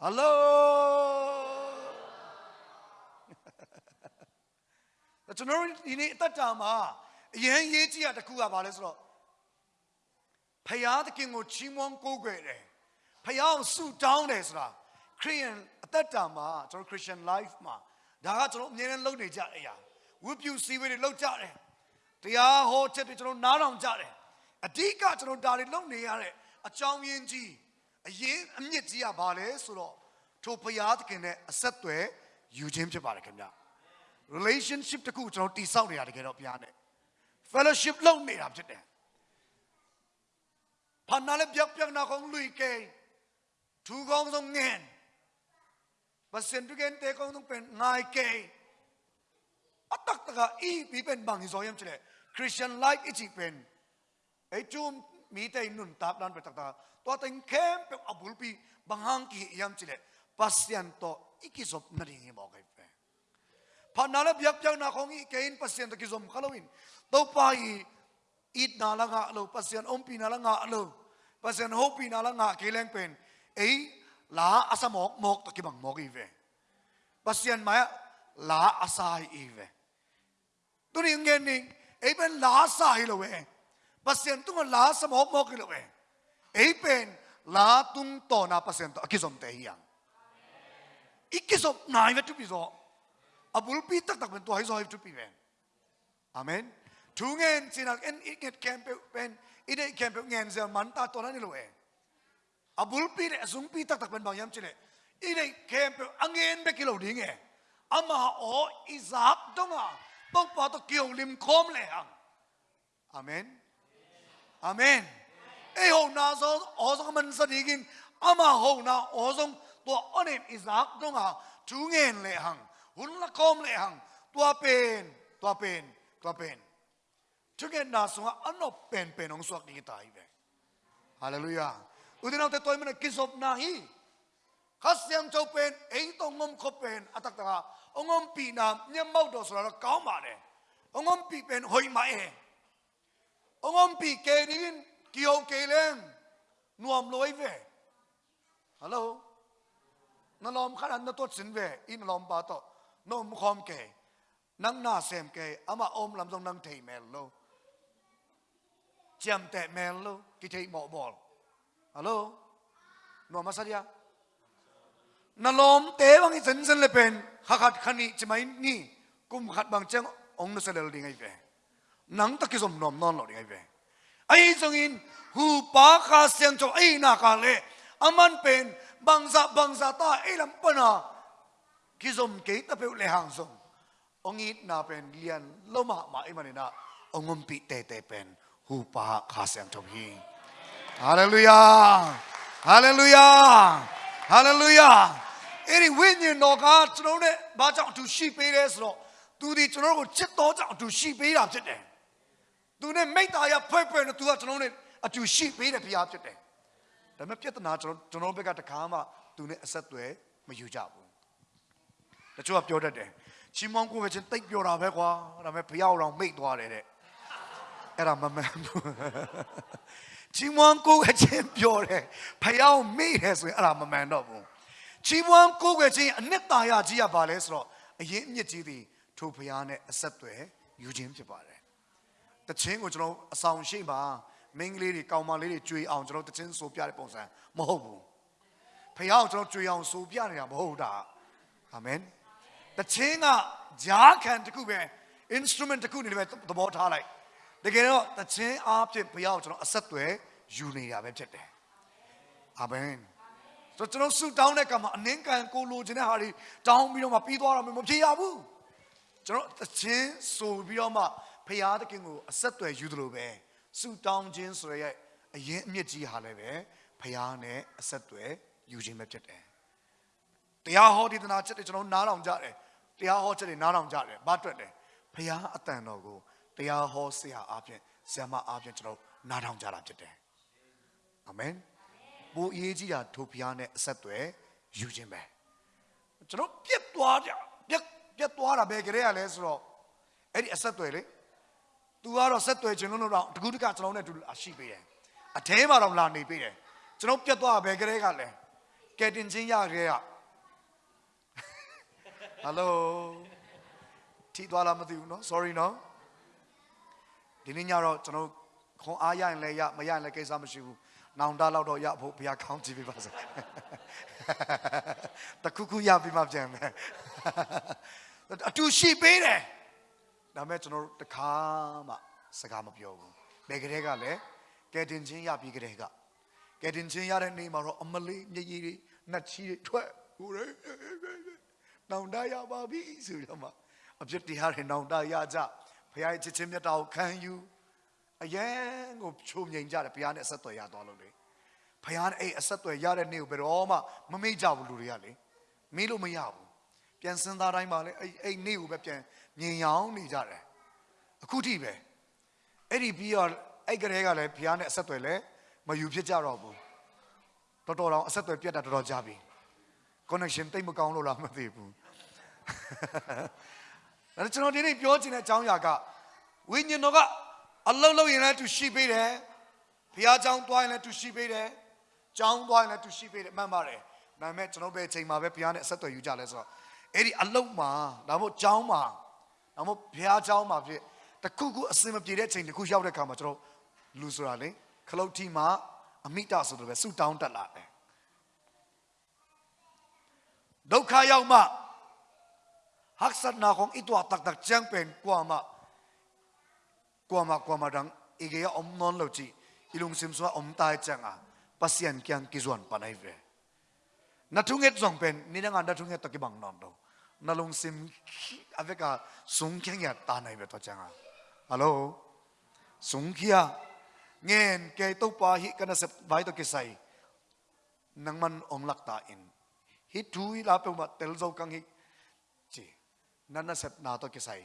ဟယ်လိုကျွန်တော်တို့ဒီနေ့အသက်တာမှာအရင်ရေးကြည့်ရတစ်ခုကဘာလဲဆိုတော့ဖယားသခင်ကိုချီးမွမ်းကိုးကွယ်တယ်ဖယားကိုဆုတောင်းတယ်ဆိုတာခရိယန်အသက်တာမှာကျွန်တော် Christian life မှာဒါကကျွန်တော်အမြဲတမ်းလုပ်နေကြတဲ့အရာဝိပုစီဝေတွေလုပ်ကြတယ်တရားဟောချက်တွေကျွန်တော်နားထောင်ကြတယ်အဓိကကျွန်တော်ဒါတွေလုပ်နေရတဲ့ အကြောင်းရင်းကြီးအရင်အမြင့်ကြီးကဘာလဲဆိုတော့ထိုဘုရားသခင်နဲ့အဆက်သွယ်ယူခြင်းဖြစ်ပါတယ်ခင်ဗျ relationship တခုကျွန်တော်တည်ဆောက်နေတာတကယ်တော့ဘုရားနဲ့ fellowship လုပ်နေတာဖြစ်တယ်ဖန်နာလည်းပြောက်ပြောက်နာကောင်းလူကဲထူကောင်းဆုံးငင်ဘစင်တူကန်တေကောင်းဆုံးပင်ငိုင်ကဲအတက်တကအီပြီးပင်ဘန်ဇောယမ်ချလေ Christian life အချိပင်အတုံ mi te nun tap dan pe tak ta. To ten kem pe abul pi banghang ki yam chile. Pasien to ikizop na nari mo kai pe. Phan na la biak piak na khongi kein pasien to kizom khalawin to pai i it na la nga lo pasien om pi na la nga lo pasien ho pi na la nga ke leng pen. Ei, la asamok mok to ki bang mok i ve. Pasien maya, la asai i ve. Tu ring ngen ning, ei ben la asai lo ve pasien tung la samok mo kilo e. Pen, la tung to na pasien to. Akisom te hiang ikisom nai ve tu pi zo. Abul pi tak tak ben to hai zo hai tu pi ben amen. Thu ngen chin al en it get camp ben it it camp ngen zel man ta to na ni lo e. Abul pi re sung pi tak tak ben bang yam chile it it camp angen be kilo ding e. Ama o izap donga pok pa to kiong lim khom le hang amen. Amen. Ei hou na zo ozong man sa digin ama hou na ozong tua onem izak dong à. ha tu ngen le hang hun la kom le hang tua pen tua pen tua pen tu ngen na so ano pen pen ong suak ding tai ve hallelujah. Tôi mình toy man kisop na hi khasiam chau pen ei to ngom ko pen atak Ông ongom pi na nyam mau do so la kaum ma Ông ongom pi pen hoi ma e ongom pi ke rin kiyo ke len nuam loi ve hello นลอมขนาดนั้นตัวสินเวอินลอมปาโตนมคอมเกนังนาเซมเกอามาอมลำทรงนังเทเมลโลจำแต่เมล นังตะกิสมนอมนอนหลอดไงเวไอ้จงินหูปาคาเสียงจบไอ้นาคาเลอามันเป็นบังซาบังซาตาไอ้ลำปนากิสมเกตะเปเลหังสงองอินนาเป็นเลียนลมะมาไอ้มันนะองมปิเตเตเป็นหูปาคาเสียงจบฮีฮาเลลูยาฮาเลลูยาฮาเลลูยาไอ้วิญญาณนกาจนเนี่ยบาจังดุชีไปเรสโลตูดีจนเราก็จิตโตจังดุชีไปรับจิตเนี่ย သူနဲ့မိတ္တာရဖွဲ့ဖွဲ့နဲ့သူကကျွန်တော်နဲ့အတူရှိပေးတဲ့ဘုရားဖြစ်တယ်။ဒါပေမဲ့ပြဿနာကျွန်တော်ကျွန်တော်ဘက်ကတခါမှသူနဲ့အဆက်အသွယ်မယူကြဘူး။တချို့ကပြောတတ်တယ်။ချီးမွမ်းကိုပဲချင်းတိတ်ပြောတာပဲကွာ။ဒါပေမဲ့ဘုရားအောင်မိတ်သွားတယ်တဲ့။အဲ့ဒါမမှန်ဘူး။ချီးမွမ်းကိုပဲချင်းပြောတယ်။ဘုရားအောင်မိတယ်ဆိုရင်အဲ့ဒါမမှန်တော့ဘူး။ချီးမွမ်းကိုပဲချင်းအနှစ်သာရကြီးရပါလဲဆိုတော့အရင်အမြင့်ကြီးသည်ထိုဘုရားနဲ့အဆက်အသွယ်ယူခြင်းဖြစ်ပါတယ်။ တခြင်းကိုကျွန်တော်အဆောင်ရှိပါမင်းကလေးတွေကောင်မလေးတွေကြွေအောင်ကျွန်တော်တခြင်းဆိုပြတဲ့ပုံစံမဟုတ်ဘူးဖះအောင်ကျွန်တော်ကြွေအောင်ဆိုပြနေတာမဟုတ်တာအာမင်တခြင်းကဂျားခံတစ်ခုပဲ instrument တစ်ခုနေပဲသဘောထားလိုက်တကယ်တော့တခြင်းအားဖြင့်ဖះအောင်ကျွန်တော်အဆက်တွေယူနေတာပဲဖြစ်တယ်အာမင်ဆိုကျွန်တော်ဆူတောင်းတဲ့ကံမှာအနင်းကန်ကိုလိုချင်တဲ့ဟာတွေတောင်းပြီးတော့မှပြီးသွားတာမဖြစ်ရဘူးကျွန်တော်တခြင်းဆိုပြီးတော့မှ ဖះသခင်ကိုအဆက်တွေယူတယ်လို့ပဲဆူတောင်းခြင်းဆိုရဲအရင်အမြင့်ကြီးဟာလည်းပဲဖခင်နဲ့အဆက်အသွယ်ယူခြင်းပဲဖြစ်တယ်။တရားဟောဒီသနာချက်တွေကျွန်တော်နားထောင်ကြတယ်။တရားဟောချက်တွေနားထောင်ကြတယ်။ဘာအတွက်လဲ။ဖခင်အတန်တော်ကိုတရားဟောဆရာအားဖြင့်ဆရာမအားဖြင့်ကျွန်တော်နားထောင်ကြတာဖြစ်တယ်။အာမင်။ဘိုးအရေးကြီးတာထိုဖခင်နဲ့အဆက်အသွယ်ယူခြင်းပဲ။ကျွန်တော်ပြက်သွားကြပြက်ပြက်သွားတာပဲကြရလဲဆိုတော့အဲ့ဒီအဆက်အသွယ်လေ။ तू ကတော့ဆက်သွယ်ခြင်းလုံးတော့တကူးတကကျွန်တော်နဲ့အတူရှိပေးတယ်အထဲမှာတော့လာနေပေးတယ်ကျကျွန်တော်ပြတ်သွားဘယ်ကလေးကလဲကဲတင်ချင်းရကလေးကဟယ်လိုထီသွားလားမသိဘူးနော် sorry နော်ဒီနေ့ညတော့ကျွန်တော်ခွန်အားရရင်လည်းရမရရင်လည်းကိစ္စမရှိဘူးနောင်တလောက်တော့ရဖို့ဘုရားကောင်းကြည့်ပေးပါစေတခုခုရပြီးမှပြန်မယ်အတူရှိပေးတယ် ဒါပေမဲ့ကျွန်တော်တို့တခါမှစကားမပြောဘူးဘယ်ကလေးကလည်းကဲတင်ချင်းရပြီးကလေးကကဲတင်ချင်းရတဲ့နေ့မှာတော့အမလေးမျက်ရည်တွေနှက်ချီတွေထွက်ဟိုလေနောင်တရပါပြီဆိုတော့မှအပြစ်တရားတွေနောင်တရကြဘုရားရဲ့ချစ်ချင်းမြတ်တာကိုခံယူအယံကိုချုံငိန်ကြတယ်ဘုရားနဲ့အဆက်အသွယ်ရသွားလို့လေဘုရားနဲ့အဲ့အဆက်အသွယ်ရတဲ့နေ့ကိုဘယ်တော့မှမမေ့ကြဘူးလူတွေကလေမေ့လို့မရဘူးပြန်စင်သားတိုင်းမှာလေအဲ့အဲ့နေ့ကိုပဲပြန် မြင်ရောင်နေကြတယ်အခုထိပဲအဲ့ဒီပြီးတော့အဲ့ကလေးကလည်းဘုရားနဲ့အဆက်အသွယ်လည်းမယူဖြစ်ကြတော့ဘူးတော်တော်တော့အဆက်အသွယ်ပြတ်တာတော်တော်ကြာပြီ connection တိတ်မကောင်းလို့လားမသိဘူးဒါကျွန်တော်ဒီနေ့ပြောချင်တဲ့အကြောင်းအရာကဝိညာဉ်တော်ကအလုံးလုံးရင်လည်းသူရှိပေးတယ်ဘုရားကျောင်းသွားရင်လည်းသူရှိပေးတယ်ကျောင်းသွားရင်လည်းသူရှိပေးတယ်မှန်ပါတယ်ဒါပေမဲ့ကျွန်တော်ပဲအချိန်မှာပဲဘုရားနဲ့အဆက်အသွယ်ယူကြလဲဆိုတော့အဲ့ဒီအလုံးမှာဒါမှမဟုတ်ကျောင်းမှာ ဒါမှမဟုတ်ဘုရားကျောင်းမှာဖြစ်တခုခုအစင်မပြေတဲ့အချိန်တခုရောက်တဲ့အခါမှာကျွန်တော်လူဆိုတာလေခလုတ်ထီမှာအမိတဆိုတော့ပဲဆူတောင်းတက်လာတယ်ဒုက္ခရောက်မှ haksat na kong ito tak tak chang pen kwa ma kwa ma kwa ma dang ige ya om non lo chi ilung sim swa om tai chang a pasian kyang ki zuan panai ve na thunget zong pen ni na na thunget to ki bang non do na lung sim aveka sung kyang ya ta nai ve to chang a hello sung kia ngen ke to pa hi kana se vai to ke sai nang man ong lak ta in hi thui la pe ma tel zo kang hi chi na na se na to ke sai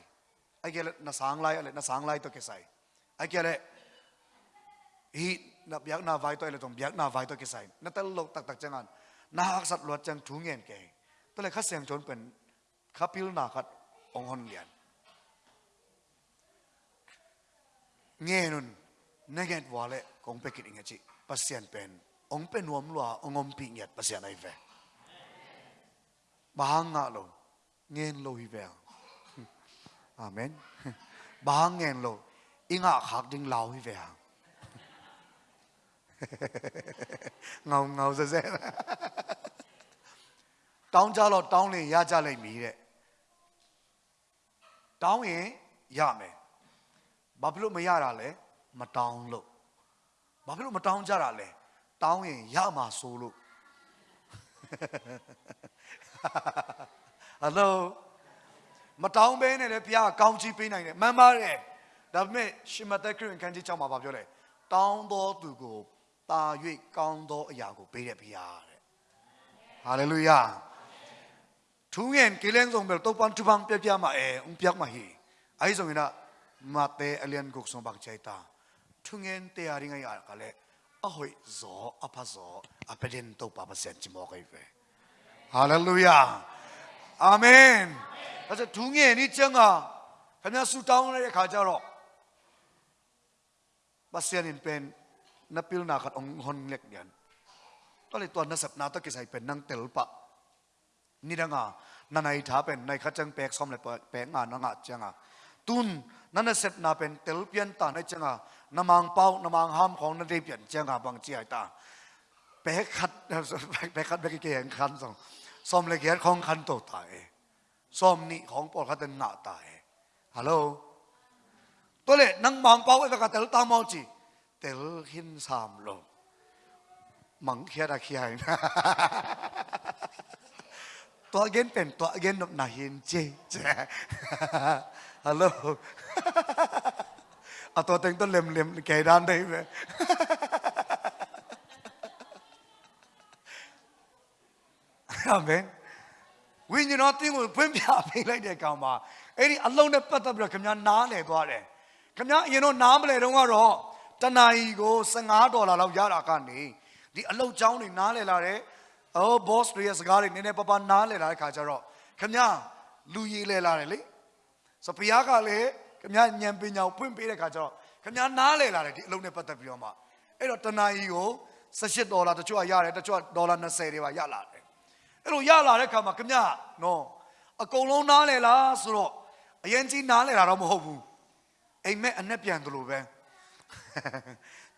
ai ke na sang lai ale na sang lai to ke sai ai ke le hi na biak na vai to le tong biak na vai to ke sai na tel lo tak tak changan na hak sat lot chang thu ngen ke to le kha sang chon pen kapil nakat na ong hon lian nghe nun neget wale kong pekit inga chi pasian pen. Ong pen wam lua ong om pi nget pasian ai ve bahang nga lo nghen lo hi ve amen. Bahang nghen lo, inga khak ding lao hi ve ngau ngau ra ra တောင်းကြတော့တောင်းရင်ရကြလိမ့်မည်တဲ့တောင်းရင်ရမယ်ဘာဖြစ်လို့မရတာလဲမတောင်းလို့ဘာဖြစ်လို့မတောင်းကြတာလဲတောင်းရင်ရမှာဆိုလို့ဟယ်လိုမတောင်းဘဲနဲ့လည်းဘုရားကကောင်းချီးပေးနိုင်တယ်မှန်ပါတယ်ဒါပေမဲ့ရှင်မသက်ခရစ်ဝင်ခန်းကြီး6မှာဗာပြောလဲတောင်းတော်သူကိုတာ၍ကောင်းသောအရာကိုပေးတဲ့ဘုရားတဲ့ဟာလေလုယာ ทุ่งเงินกิเลงส่งเบลตัวปันจุบังเปียกมาเออุ้งเปียกมาฮีไอ้ส่งนี่นะมาเตอเลียนกุกส่บักใจตาทุ่งเงินเตะอะไรเงี้ยอะไรกันเลยอ้อยจออภัจออภัยเดินตุปาเปเซนจิมอกไอ้เฟ่ฮาเลลูยาอาเมนแล้วจะทุ่งเงินนี่เจ้าอะขณะสุดท้ายนั่นเองข้าจะรอบัสเซียนเป็นนับพิลนาขัดองค์ฮอนเล็กเดียนตอนนี้ตัวนัสับนาตะกิใส่เป็นนังเตลปะ นี่ดังอะนั่นไอ้ท้าเป็นในขจังแป็กซ้อมเลยแป๊กงานนั่งอะจังอะตุนนั่นเสร็จน่าเป็นเตลเปียนตาในจังอะน้ำมังเป้าน้ำมังห้ามของนั่นรีบเปลี่ยนจังอะบางเจียตาแป๊กขัดแป๊กขัดแป๊กเกี่ยงขันสองซ้อมเลยเกียรของขันโตตายซ้อมนี่ของปอดขัดหน้าตายฮัลโหลตัวเล็นังมังเป้าไอ้ประกัศเตลตามองจีเตลหินสามลงมังเคียดาเคียนะ ป็นตัวเกนนบนาหินเจเจฮัลโหลเอาตัวเต็งต้นเล็มเล็มแกด้านได้ไหมอาเมนဝိညာဉ်တော်တင်းကိုဖွင့်ပြပေးလိုက်တဲ့ကောင်မှာအဲ့ဒီအလုံးနဲ့ပတ်သက်ပြီးတော့ခင်ဗျားနားလည်သွားတယ်ခင်ဗျားအရင်တော့နားမလဲတော့ကတော့တနာရီကို15ဒေါ်လာလောက်ရတာကနေဒီအလုံးချောင်းတွေနားလည်လာတယ် အော် boss တွေရဲ့စကားတွေနည်းနည်းပပနားလည်လာတဲ့ခါကျတော့ခင်ဗျာလူရည်လဲလာတယ်လေဆိုဘုရားကလည်းခင်ဗျာဉာဏ်ပညာကိုဖွင့်ပေးတဲ့ခါကျတော့ခင်ဗျာနားလည်လာတယ်ဒီအလုံးနဲ့ပတ်သက်ပြီးတော့မှအဲ့တော့တဏှာကြီးကို18ဒေါ်လာတချို့ကရတယ်တချို့ကဒေါ်လာ20တွေပါရလာတယ်အဲ့လိုရလာတဲ့ခါမှာခင်ဗျာနော်အကုန်လုံးနားလေလားဆိုတော့အရင်ကြီးနားလေတာတော့မဟုတ်ဘူးအိမ်မက်အနဲ့ပြန်သလိုပဲ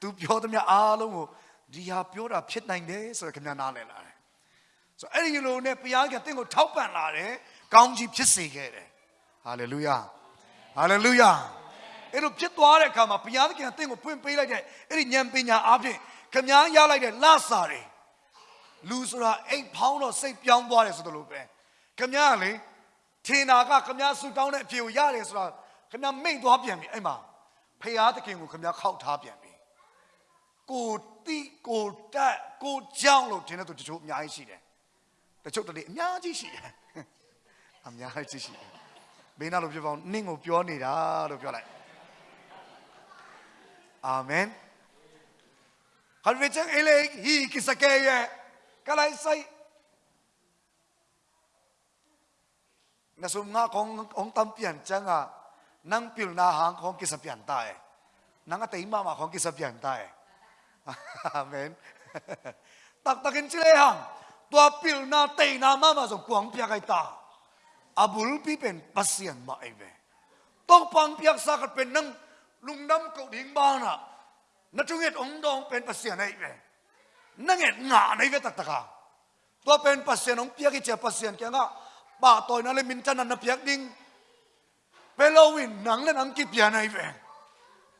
သူပြောသမျှအားလုံးကိုဒီဟာပြောတာဖြစ်နိုင်တယ်ဆိုတော့ခင်ဗျာနားလေလာတယ် ဆိုတော့အဲ့ဒီလိုနဲ့ဘုရားကတင့်ကိုထောက်ပံ့လာတယ်ကောင်းကြီးဖြစ်စေခဲ့တယ်ဟာလေလုယာဟာလေလုယာအဲ့လိုဖြစ်သွားတဲ့အခါမှာဘုရားသခင်ကတင့်ကိုဖွင့်ပေးလိုက်တဲ့အဲ့ဒီဉာဏ်ပညာအပြင်ခင်ဗျားရလိုက်တဲ့လစာတွေလူဆိုတာအိမ်ဖောင်းတော့စိတ်ပြောင်းသွားတယ်ဆိုသလိုပဲခင်ဗျားကလေထင်တာကခင်ဗျားဆူတောင်းတဲ့အဖြေကိုရတယ်ဆိုတာခင်ဗျားမိတ်သွားပြန်ပြီအဲ့မှာဖရာသခင်ကိုခင်ဗျားခောက်ထားပြန်ပြီကိုတိကိုတက်ကိုကြောင်းလို့ထင်တဲ့သူတချို့အများကြီးရှိတယ် တချို့တလေအများကြီးရှိတယ်အများကြီးရှိတယ်ဘေးနာလို့ပြောပါဦးနင့်ကိုပြောနေတာလို့ပြောလိုက်အာမင် Har vi ikke eller ikke sakeye kalai sai na sum nga kong ong tam pian changa nang pil na hang kong kisapian tae nang atay mama kong kisapian tae amen tak takin chile hang tua pil na tay na mama so kuang pia kai ta abul pi pen pasian ma ai ve tong pang piak sa kat pen nang lungnam ko ding ba na na tunget ong dong pen pasian ตัวปิลนาเตยนามามาส่งกวางเปียกไอตาอาบุลพี่เป็นปัสเซียนมาไอเวต้องปังเปียกสักเป็นน้งลุงดำเกาดิ่งบ้านะนั่นจงเอ็ดองดองเป็นปัสเซีนไอเวนั่งเอ็ดหงาในเวตักตะกาตัวเป็นปัสเซีนองเปียกเจ็บปัสเซียนแกงะป่าต่อยนั่นเลยมินจันนันเพียกดิ่งเปโลวินหนังเล่หนังกิเปียนไอเว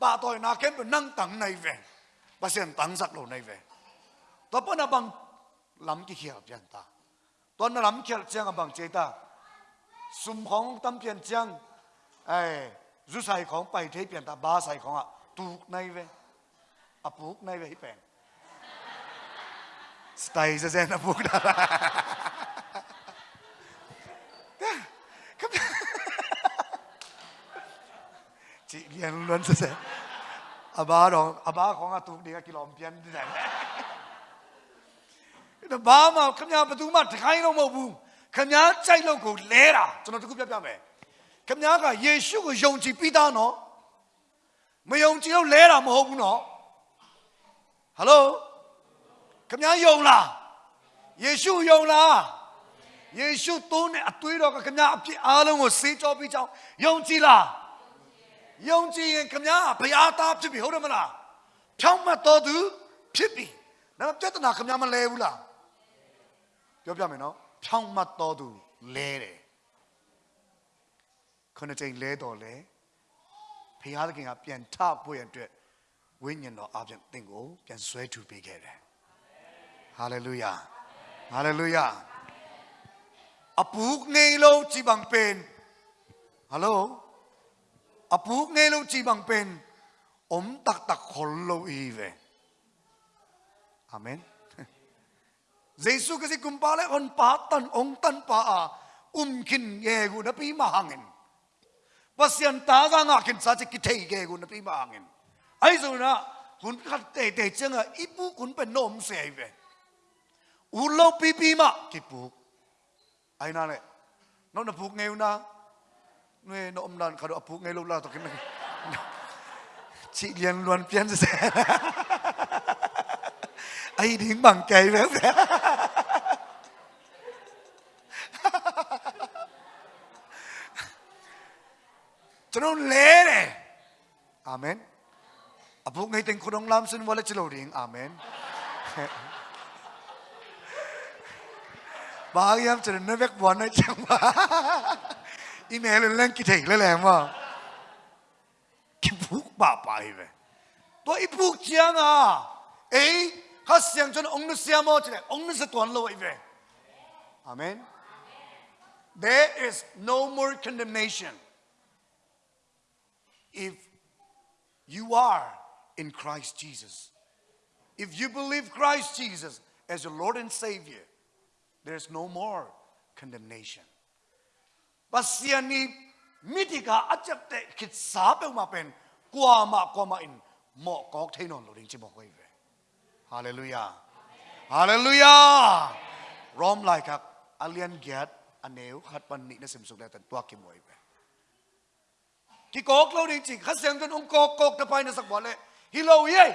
ป่าต่อยนาเข็มเป็นนั่งตังในเวปัสเซีนตังสักโลในเวตัวปนับบัง ยนที่ไหนแต่บ้ามาขยับประตูมาถ่ายลงม าบูခမည်းကြိုက်လို့ကိုလဲတာကျွန်တော်တခုပြပြမယ်ခမည်းကယေရှုကိုယုံကြည်ပြီးသားနော်မယုံကြည်လို့လဲတာမဟုတ်ဘူးနော်ဟယ်လိုခမည်းယုံလားယေရှုယုံလားယေရှုသုံးတဲ့အသွေးတော်ကခမည်းအပြစ်အားလုံးကိုဆေးကြောပြီးကြောင်းယုံကြည်လားယုံကြည်ရင်ခမည်းကဘုရားသားဖြစ်ပြီဟုတ်တယ်မလားဖြောင်းမတ်တော်သူဖြစ်ပြီဒါပေမဲ့ပြဿနာခမည်းမလဲဘူးလား ပြောပြမယ်နော်ဖြောင်းမတ်တော်သူလဲတယ်ခုနှစ်ချိန်လဲတော်လဲဖခင်သခင်ကပြန်ထဖို့ရအတွက်ဝိညာဉ်တော်အပြင်သင်ကိုပြန်ဆွဲထူပေးခဲ့တယ်ဟာလေလုယာဟာလေလုယာအပူငိလုံးကြည်ပံပင်ဟယ်လိုအပူငိလုံးကြည်ပံပင်အုံတက်တက်ခေါ်လို့ဤပဲ Giêsu cái gì cũng bảo lẽ on pa tan ông tan pa à um kin nghe gu na pi ma hangin pasian ta ra ngạc kin sa chỉ kí thấy nghe gu na pi ma hangin ai rồi na hun khát tê tê chăng à ibu hun bên nôm xe về u lâu pi pi ma kí bu ai na này nó na bu nghe u na nuôi nó om lan khát độ bu nghe lâu la to kim chị liền luôn pian sẽ ai đến bằng cây về 그런 레레 아멘 아부 ngay tên khurong lam sun wala chilo ring amen. Ba yam chre ne vek bwan na chang ba i me le len ki thei le le ma ki buk ba pa hi ve to i buk chiang a ei ka siang chon ong nu sia mo chre ông nu se ton lo i ve amen. There is no more condemnation. If you are in Christ Jesus. If you believe Christ Jesus as your Lord and Savior, there's no more condemnation. Basiani mitika ajapte kit sabe ma pen kwa ma kwa ma in mo kok thainon lo ding chi mo koi. Hallelujah. Hallelujah. Rom like a alien get aneu khat pan ni na sim tua ki moi ve. กิโกกเราจริงๆข้าเสียงจนองโกโกกตะไปในสักวัเลยฮิโลเย่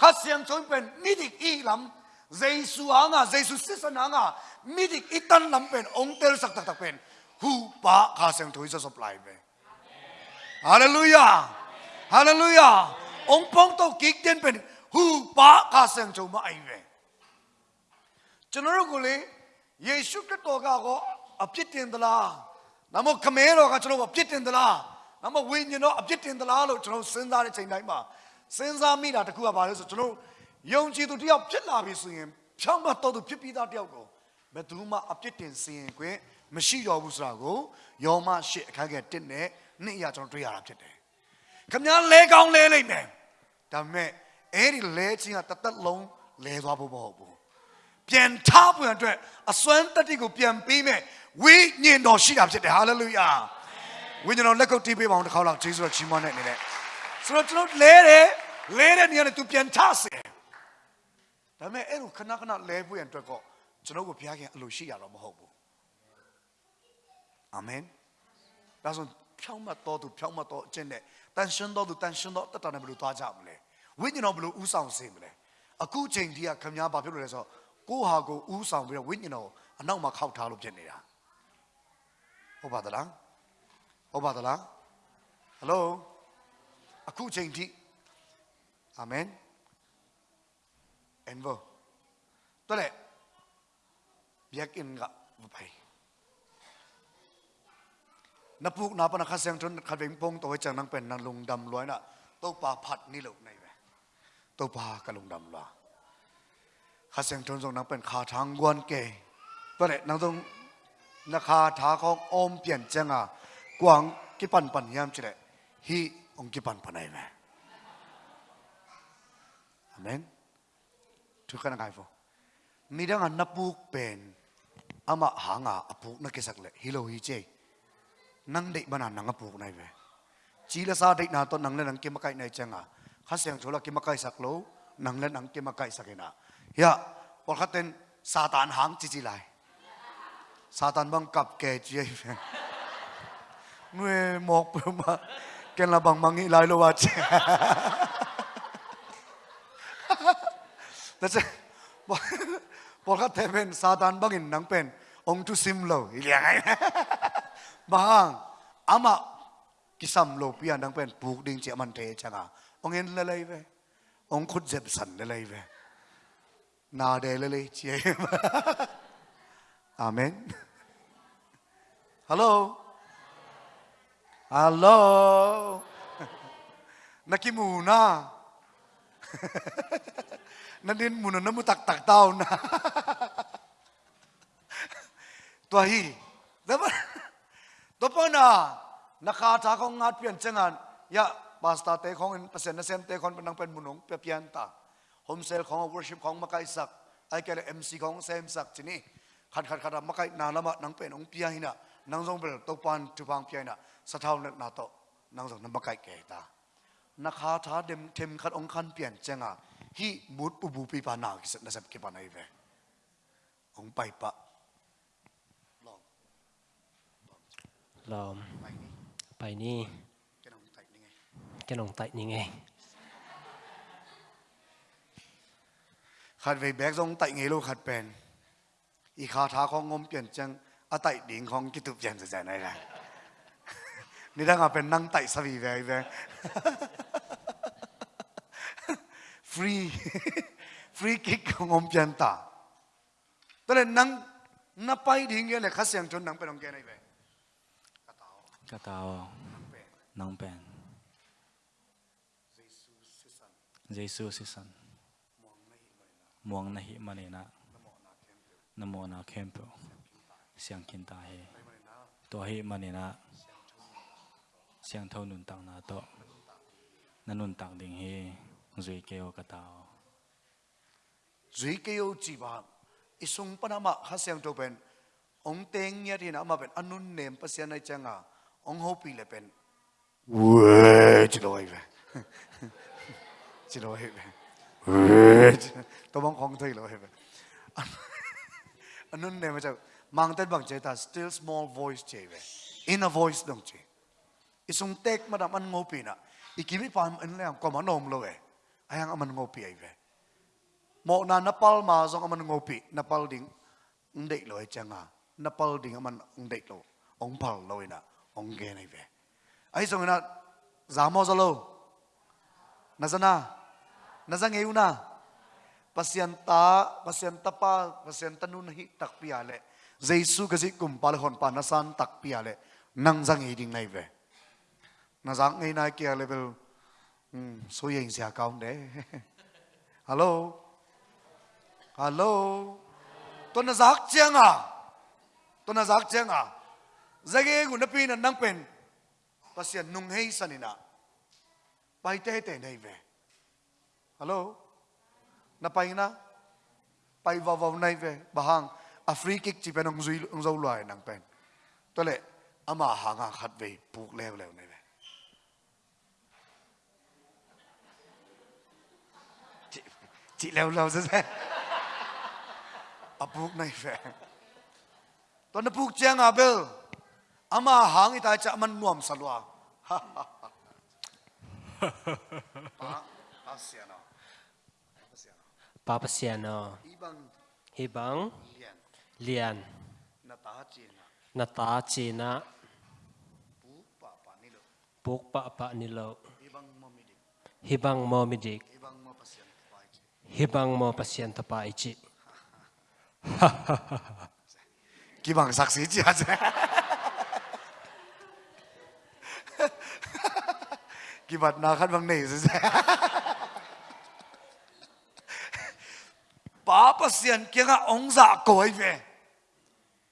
ข้าเสียงจนเป็นนิดิกอีลำเจสุอ่างอะเจสุสิสนางอะมิดิกอิตันลำเป็นองเตลสักตักตักเป็นฮูปะข้าเสียงถุยจะสลายไปฮาเลลูยาฮาเลลูยาองปองโตกิกเดนเป็นฮูปะข้าเสียงจงมาไอเวจนรู้กูเลยเยซูคริสต์ก้าก็อภิเษกเดินดลานามุขเมรก็จนว่าอภิเษกเดินดลา နမောဝိညာဉ်တော်အပြစ်တင်သလားလို့ကျွန်တော်စဉ်းစားတဲ့ချိန်တိုင်းမှာစဉ်းစားမိတာတခုကဘာလဲဆိုကျွန်တော်ယုံကြည်သူတယောက်ဖြစ်လာပြီဆိုရင်ဖြောင်းမတော်သူဖြစ်ပြီးသားတယောက်ကိုဘယ်သူမှအပြစ်တင်စီရင်ခွင့်မရှိတော့ဘူးဆိုတာကိုယောမရှိအခန်းငယ်1နဲ့2အရာကျွန်တော်တွေ့ရတာဖြစ်တယ်ခမည်းလဲကောင်းလဲလိမ့်မယ်ဒါပေမဲ့အဲ့ဒီလဲချင်းကတစ်သက်လုံးလဲသွားဖို့မဟုတ်ဘူးပြန်ထားပွင့်အတွက်အစွမ်းတတ္တိကိုပြန်ပေးမဲ့ဝိညာဉ်တော်ရှိတာဖြစ်တယ်ဟာလေလုယာ ဝိညာဉ်တော်လက်ကုပ်တီးပေးပါအောင်တစ်ခါလောက်ဂျေဇုတော်ချီးမွမ်းတဲ့အနေနဲ့ဆိုတော့ကျွန်တော်လဲတယ်လဲတဲ့နေရာနဲ့သူပြန်ထားစေဒါပေမဲ့အဲ့လိုခဏခဏလဲပွင့်အတွက်ကောကျွန်တော်ကိုဘုရားခင်အလိုရှိရတော့မဟုတ်ဘူးအာမင်ဒါဆိုဖြောင်းမတော်သူဖြောင်းမတော်အကျင့်နဲ့တန်ရှင်တော်သူတန်ရှင်တော်တတ်တာနဲ့ဘယ်လိုသွားကြမလဲဝိညာဉ်တော်ဘယ်လိုဥဆောင်စေမလဲအခုချိန်ဒီကခမများဘာဖြစ်လို့လဲဆိုတော့ကိုယ့်ဟာကိုယ်ဥဆောင်ပြီးတော့ဝိညာဉ်တော်အနောက်မှာခောက်ထားလို့ဖြစ်နေတာဟုတ်ပါသလား ဟုတ်ပါသလားဟယ်လိုအခုချိန်ထိအာမင်အန်ဗောတော်လေဘျက်ကင်ကဘပိုင်နပုကနာပနခဆန်တွန်ခဗင်ပုံတော့ချန်နန်ပန်နန်လုံဒမ်လွိုင်းနာတော့ပါဖတ်နီလုံနိုင်ပဲတော့ပါကလုံဒမ်လွာ ข้าเสียงทนส่งนังเป็นขาทางกวนเกยตัวเนี่ยนังต้องนักขาทาของอมเปลี่ยนจังอ่ะกวางกิปันปันยามจิเลฮีองกิปันปันไหนไหมอาเมนทุกคนนะครับผมมีดังอันนับปุกเป็นอามาหางอ่ะปุกนักเกสักเลยฮิโลฮิเจนังเด็กบ้านนังปุกไหนไหมจีละซาเด็กนาต้นนังเล่นนังเกมไก่ในจังอ่ะข้าเสียงโชลเกมไก่สักโลนังเล่นนังเก quang ki pan pan yam chile. Hi ong ki pan panai ve amen. Thu kana kai fo mi dang an napuk pen, ama hanga apu na kesak le. Hi lo hi che. Nang dei bana nang apu nai ve chỉ là sa đấy na to nặng lên nặng kia mà cái này chăng à khát sang chỗ là kia mà cái sạc lỗ nặng lên nặng kia mà sạc na ya hoặc khát tên satan hang chỉ chỉ lại satan băng cặp kè chơi người một mà cái là bằng bằng nghĩ lại luôn à thật sự, bỏ khát thế bên sa tan bằng in nắng bên ông chú sim lâu liền ấy. Bằng ama kisam lâu pia nắng bên buộc đinh chị mình thế chẳng à. Ông yên lê lê về ông khút dẹp sẵn lê lê về. Na để lê lê chị amen. Hello? ของเปอร์เซ็นต์เซนเตของเป็นนังเป็นมุนงเปลี่ยนตา home sale ของ worship ของมาไกสักไอ้แกเลย MC ของเซมสักที่นี่ขัดขัดขัดมาไก นาละมะนังเป็นองค์ปีหินะนังทรงเป็นตกปันทุพังปีหินะสะเท่านักนาโตนังทรงนับมาไกแก่ตานักหาท้าเดมเทมขัดองค์ขันเปลี่ยนจังอะฮีมุดปูบูปีปานากิสนะสับกิปานาอีเวองไปปะลองลอมไปนี่ไปนี่แกน้องไต่นี่ไงแกนองไตยังไงขัดไปแบกทรงไต่ไงลูกขัดเป็นอีขาท้าของงมเปลี่ยนจัง อะไต่ดิ่งของกิตุเปลี่ยนจะใจไหนล่ะนี่ถ้าเราเป็นนั่งไต่สวีแวแวฟรีฟรีคิกของงมเปลี่ยนตาตอนนั้นนั่งนับไปดิ่งเงี้ยเลยข้าเสียงจนนั่งไปตรงแกไหนไปกระเตากระเตาเป็นน้องเป็นเยซูสิสันเยซูสิสันมองไม่เห็นเลยนะมวงนะหิมาเนนะนโมนาเทมเปล 想见大黑，多黑嘛你那，想偷弄当那多，那弄当定黑，最叫个到，最叫几把，一送不那么还想多边，ông tên nhà thì nào mà bên anh nụn ném bác sĩ này chăng à, ông hô pì lại bên, ui chỉ đôi về, chỉ đôi về, ui, tôi mong con thôi rồi về, anh nụn ném mà chẳng mang tên bằng chế ta still small voice chế về. In a voice đồng chế isung tek madam an ngopi na ikimi pam an lang ko manom lo ăn ayang ngô pi ấy về, mo na napal ma zong à? aman ngopi napal ding ndek lo eh changa napal ding aman ndek lo ông pal lo na ong ge na ve ai zong na zamo zalo nazana nazang euna pasienta pasienta pa pasienta nun hi takpiale Giêsu cái gì cùng bà hồn bà nasan tắc bia lệ. Năng răng ý đình này kia level um, ừ, số hình xả cao đấy? Hello hello tôi nó giác chiang à? Tôi nó giác chiang à? Giờ cái của nó pin Nang Pen, pin ta nung Hei sao nè bay tê tê này về. Hello nó bay na bay vào vào này về. Bà a chỉ bên ông duy ông dâu loài nàng bên tôi lệ ama hàng hàng khát về buộc leo leo này về chị chị leo leo ra ra à buộc này về tôi nó buộc chàng à bel. Ama hàng người ta chạm mình nuông salwa ha ha siano. Papa Siano. Ibang. Ibang. lian. Na ta chi na buk pa pa ni lo. Hibang mo midik. Hibang mo pasien ta pa ichi kibang saksi ichi aja. Kibat nakan bang nei bà xiên kia ngạ ông dạ cối về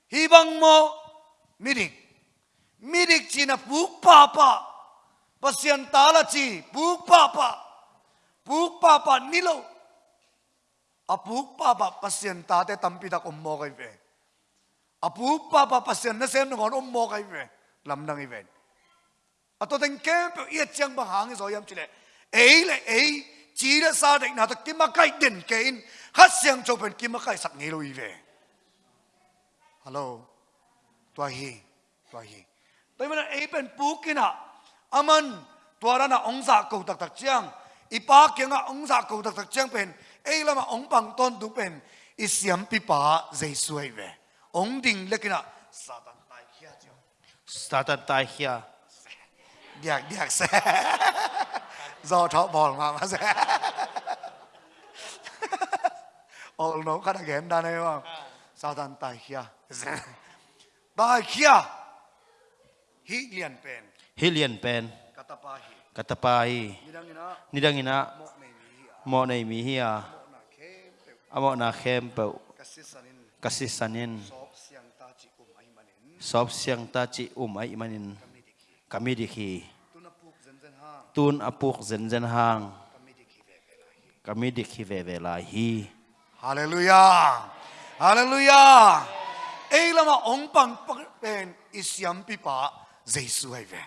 hi vọng mô mi địch mi địch chi là bú bà bà bà xiên ta là chỉ bú bà bà bú bà bà ni lô à bú bà bà bà xiên ta để tâm bị đặc ông mô cái về à bú bà bà bà xiên nó xem nó còn ông mô cái về làm năng cái về à tôi đánh kém biểu yết chăng bà hàng cái rồi em chỉ là ấy là ấy chỉ đã gia định nào thật kim mà cái điển kênh khát xiang cho bên kim mà cái sạc nghề lùi về. Hello tua hi tua hi tôi mới nói ấy bên bú kia nè amen tua ra là ông già cầu tạc tạc chiang. Ipa kia ngà ông già cầu tạc tạc chiang bên. Ấy là mà ông bằng tôn đúng bên. Isiam pipa dây suy về. Ông đình lấy kia nè satan tai kia satan tai kia điạc điạc xe zor bỏ mà sẽ ô nó có đặc hiện đàn không sao tan tài kia tài kia hi liền pen hi liền pen katapahi katapahi nidangina monai mihia amo na khem pe kasisanin sob siang ta chi um ai manin kami dikhi Tun apuk zen zen hang. kami dikhi ve ve lai Kami la hi. Hallelujah. Hallelujah. Ei lama ong pang pen isyam pipa Jesu ai ve.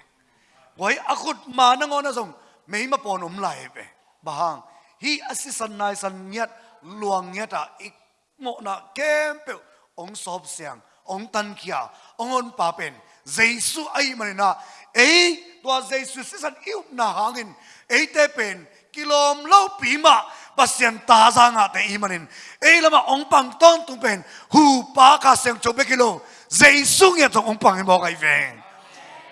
Wai akut ma na ngona song mei ma pon om lai ve. Bahang, hi asisan nai san nyat, luang nyat a ik mo na kem pe ong sob siang, ong tan kia ong on pa pen Jesu ai manina ei qua dây sư sư san yêu hàng hangin ấy tê pen kilom lâu pí mà, bà sen ta ra ngã tê imanin ấy là mà ông bằng tôn tung pen hu pa cả sen chụp kilo dây sung nhẹ trong ông bằng bảo cái về.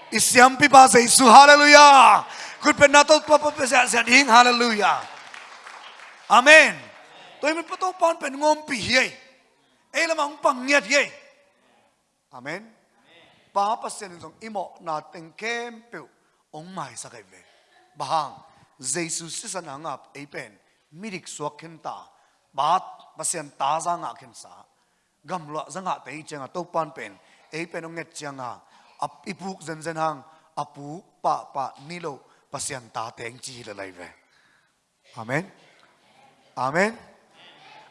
Isiam pi ba dây sư hallelujah. Good pen nato papa pe sen sen hing hallelujah. Amen. Tôi mình bắt đầu pan pen ngom pi hiei ấy là mà ông bằng nghe hiei amen. Ba percent trong imo na teng kem piu ông mai sa cái về bà hàng Jesus sẽ sẵn hàng áp ấy bên mi địch suốt khen ta bà bà xem ta ra ngã khen sa gam loa ra ngã thấy chăng à tàu pan bên ấy bên ông nghe chăng à áp ipuk dần dần hàng apu pa pa nilo bà xem ta tiếng chi là lại về amen. Amen.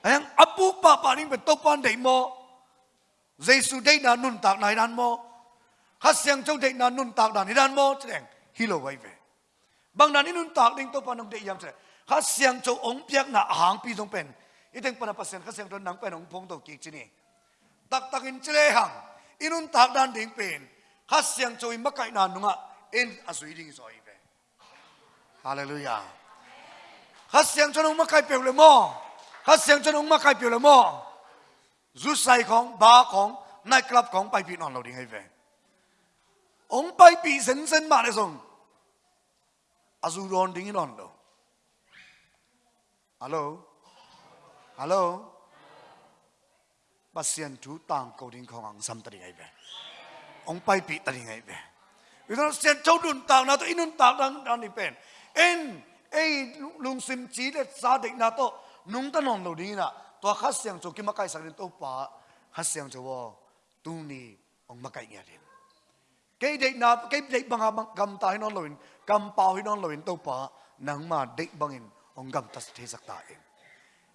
Anh apu pa pa ning bên tàu pan đấy mo Jesus đây na nun tạc này đàn mo hát xem châu đây na nun tạc đàn này đàn mo chứ ฮิโลไว้เวบางนั้นนุนตากดิ่งตัวปานงเดียมเสร็ข้าเสียงโจองเปียกหนาหางปีตรงเป็นอีเต็งปนพัสเซนข้าเสียงโดนหนังเป็นองพงตกกิจนี่ตักตักอินเจเลหังอินุนตากดันดิ่งเป็นข้าเสียงโจอิมกไก่นานนุงะเอ็นอสุยดิ่งซอยเวฮาเลลูยาข้าเสียงโจนองมกไก่เปียวเลยมั่ข้าเสียงโจนองมกไก่เปียวเลยมั่จุดใส่ของบาของนายกลับของไปพี่น้อนเราดิ่งให้เว ông bay bị dân dân mà đấy xong. À dù đòn tính đòn đâu. Alo? Alo? Bà xiên chú tàng cầu đình không ăn xăm tay ngay về. Ông bay bị tay ngay về. Vì nó xiên châu đun tàng nào tôi in đun tàng đang đang đi bền? In ấy lùng sim chỉ để gia định nào tôi. Nung ta nòng đầu đi nè tôi hát xiên châu kia mà cái sáng đến tôi bà hát xiên châu tu ni, ông mà cái nghe đến. Cái dạy nào, cái dạy bằng à bằng cầm tay nó luyện, cầm bao nó luyện tàu bà, nắng mà dạy bằng in, ông cầm tất thế sắc tại in.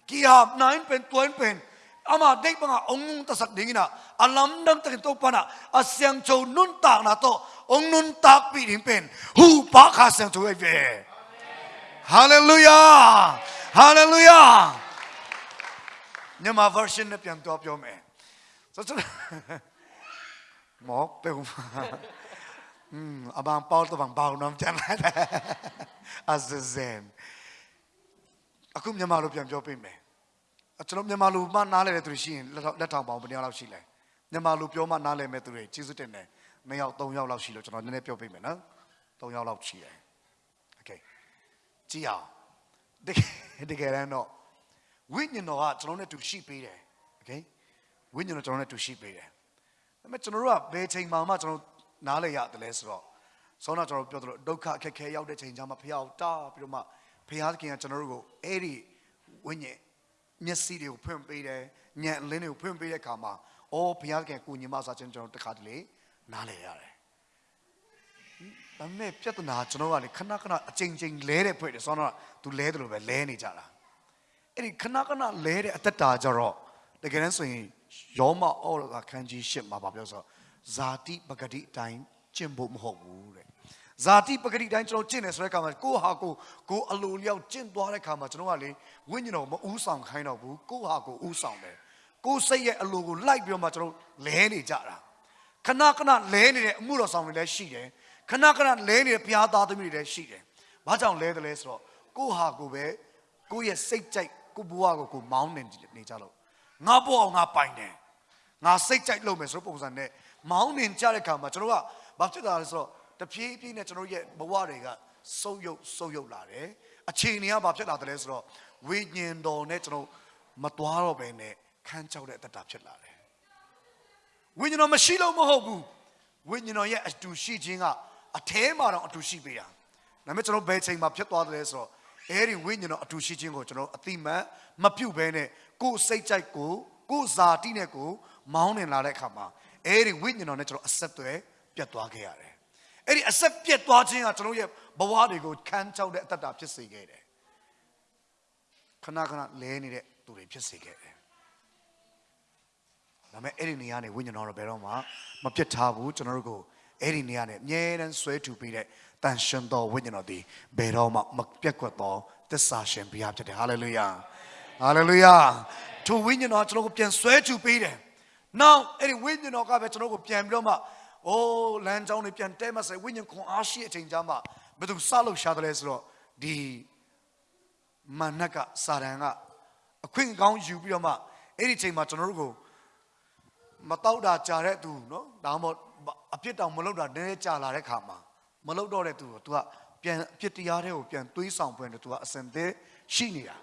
Kỳ hạp nãy bên tuấn bên, ama dạy bằng à ông nung tất sạc đình na, à lắm đăng tất tàu bà na, à siang châu nun tạc na to, ông nun tạc bị đình bên, hù bá khá siang châu về. Hallelujah! Hallelujah! Nhưng mà version này ပြန်တော့ပြောမယ်. So, so หมอกเปลวมาอืมอาบางเปาตัวบางเบาน้ำจันไรแต่อาเซนအခုမြန်မာလိုပြန်ပြောပေးမယ်အကျွန်တော်မြန်မာလိုမှနားလဲတဲ့သူရှိရင်လက်ထောင်ပေါင်းဘယ်နှယောက်လောက်ရှိလဲမြန်မာလိုပြောမှနားလဲမဲ့သူတွေကျေးဇူးတင်တယ်နှစ်ယောက်သုံးယောက်လောက်ရှိလို့ကျွန်တော်နည်းနည်းပြောပေးမယ်နော်သုံးယောက်လောက်ရှိတယ်โอเคကြည့်အောင်တကယ်တကယ်တော့ဝိညာဉ်တော်ကကျွန်တော်နဲ့တူရှိပေးတယ်โอเคဝိညာဉ်တော်ကျွန်တော်နဲ့တူရှိပေးတယ် ဒါပေမဲ့ကျွန်တော်တို့ကဘယ်ချိန်မှမှကျွန်တော်နားလဲရတယ်လဲဆိုတော့ဆောနာကျွန်တော်ပြောသလိုဒုက္ခအခက်ခဲရောက်တဲ့ချိန်ကျမှဖះအောင်တားပြီးတော့မှဖះသခင်ကကျွန်တော်တို့ကိုအဲ့ဒီဝိညာဉ်မျက်စိတွေကိုဖွင့်ပေးတယ်ညံလင်းတွေကိုဖွင့်ပေးတဲ့အခါမှာအော်ဖះသခင်ကိုညီမစားချင်းကျွန်တော်တခါတလေနားလဲရတယ်ဒါပေမဲ့ပြဿနာကျွန်တော်ကလေခဏခဏအချိန်ချင်းလဲတဲ့ဖွဲ့တယ်ဆောနာကသူလဲတယ်လို့ပဲလဲနေကြတာအဲ့ဒီခဏခဏလဲတဲ့အတ္တတာကြတော့တကယ်တမ်းဆိုရင် ယောမဩရကခန်းကြီးရှစ်မှာဗာပြောဆိုဇာတိပဂတိအတိုင်းကျင့်ဖို့မဟုတ်ဘူးတဲ့ဇာတိပဂတိအတိုင်းကျွန်တော်ကျင့်တယ်ဆိုတဲ့အခါမှာကိုယ့်ဟာကိုယ်ကိုယ်အလိုလျောက်ကျင့်သွားတဲ့အခါမှာကျွန်တော်ကလေဝိညာဉ်တော်မဥဆောင်ခိုင်းတော့ဘူးကိုယ့်ဟာကိုယ်ဥဆောင်တယ်ကိုယ်စိတ်ရဲ့အလိုကိုလိုက်ပြီးတော့မှကျွန်တော်လဲနေကြတာခဏခဏလဲနေတဲ့အမှုတော်ဆောင်တွေလည်းရှိတယ်ခဏခဏလဲနေတဲ့ဘုရားသားသမီးတွေလည်းရှိတယ်ဘာကြောင့်လဲတယ်လဲဆိုတော့ကိုယ့်ဟာကိုယ်ပဲကိုယ့်ရဲ့စိတ်ကြိုက်ကိုယ့်ဘဝကိုကိုယ်မောင်းနေနေကြလို့ ငါပေါ်အောင်ငါပိုင်တယ်ငါစိတ်ကြိုက်လုပ်မယ်ဆိုတဲ့ပုံစံနဲ့မောင်းနှင်ကြတဲ့ခါမှာကျွန်တော်ကဘာဖြစ်တာလဲဆိုတော့တဖြည်းဖြည်းနဲ့ကျွန်တော်ရဲ့ဘဝတွေကဆုပ်ယုပ်ဆုပ်ယုပ်လာတယ်အခြေအနေကဘာဖြစ်လာတယ်လဲဆိုတော့ဝိညာဉ်တော်နဲ့ကျွန်တော်မသွားတော့ဘဲနဲ့ခန်းချောက်တဲ့အတ္တဖြစ်လာတယ်ဝိညာဉ်တော်မရှိလို့မဟုတ်ဘူးဝိညာဉ်တော်ရဲ့အတူရှိခြင်းကအแทမှာတော့အတူရှိပေးတာဒါပေမဲ့ကျွန်တော်ဘယ်ချိန်မှာဖြစ်သွားတယ်လဲဆိုတော့အဲ့ဒီဝိညာဉ်တော်အတူရှိခြင်းကိုကျွန်တော်အတိမတ်မပြုတ်ဘဲနဲ့ ကိုယ်စိတ်ကြိုက်ကိုကိုယ်ဇာတိနဲ့ကိုမောင်းနေလာတဲ့အခါမှာအဲ့ဒီဝိညာဉ်တော်နဲ့ကျွန်တော်အဆက်သွဲပြတ်သွားခဲ့ရတယ်အဲ့ဒီအဆက်ပြတ်သွားခြင်းကကျွန်တော်ရဲ့ဘဝတွေကိုခန်းချောက်တဲ့အတ္တတာဖြစ်စေခဲ့တယ်ခဏခဏလဲနေတဲ့သူတွေဖြစ်စေခဲ့တယ်ဒါပေမဲ့အဲ့ဒီနေရာနေဝိညာဉ်တော်တော့ဘယ်တော့မှမပြတ်ထားဘူးကျွန်တော်တို့ကိုအဲ့ဒီနေရာနေအမြဲတမ်းဆွဲထူပေးတဲ့တန်ရှင်တော်ဝိညာဉ်တော်ဒီဘယ်တော့မှမပြတ်ကွက်သောသစ္စာရှင်ဘုရားဖြစ်တယ်ဟာလေလုယာ ဟာလေလုယာထိုဝိညာဉ်တော်ကျွန်တော်ကိုပြန်ဆွဲထူပေးတယ်နောက်အဲ့ဒီဝိညာဉ်တော်ကပဲကျွန်တော်ကိုပြန်ပြီးတော့မှအိုးလမ်းကြောင်းတွေပြန်တဲမဆိုင်ဝိညာဉ်ခွန်အားရှိအချိန်ကြမှာဘယ်သူစလို့ရှာတယ်လဲဆိုတော့ဒီမနက်ကစာရန်ကအခွင့်ကောင်းယူပြီးတော့မှအဲ့ဒီအချိန်မှာကျွန်တော်တို့ကိုမတောက်တာကြာတဲ့သူနော်ဒါမှမဟုတ်အပြစ်တောင်မလုပ်တာနည်းနည်းကြာလာတဲ့ခါမှာမလုပ်တော့တဲ့သူကို तू ကပြန်အပြစ်တရားတွေကိုပြန်တွေးဆောင်ဖွင့်တယ် तू ကအစင်သေးရှိနေတာ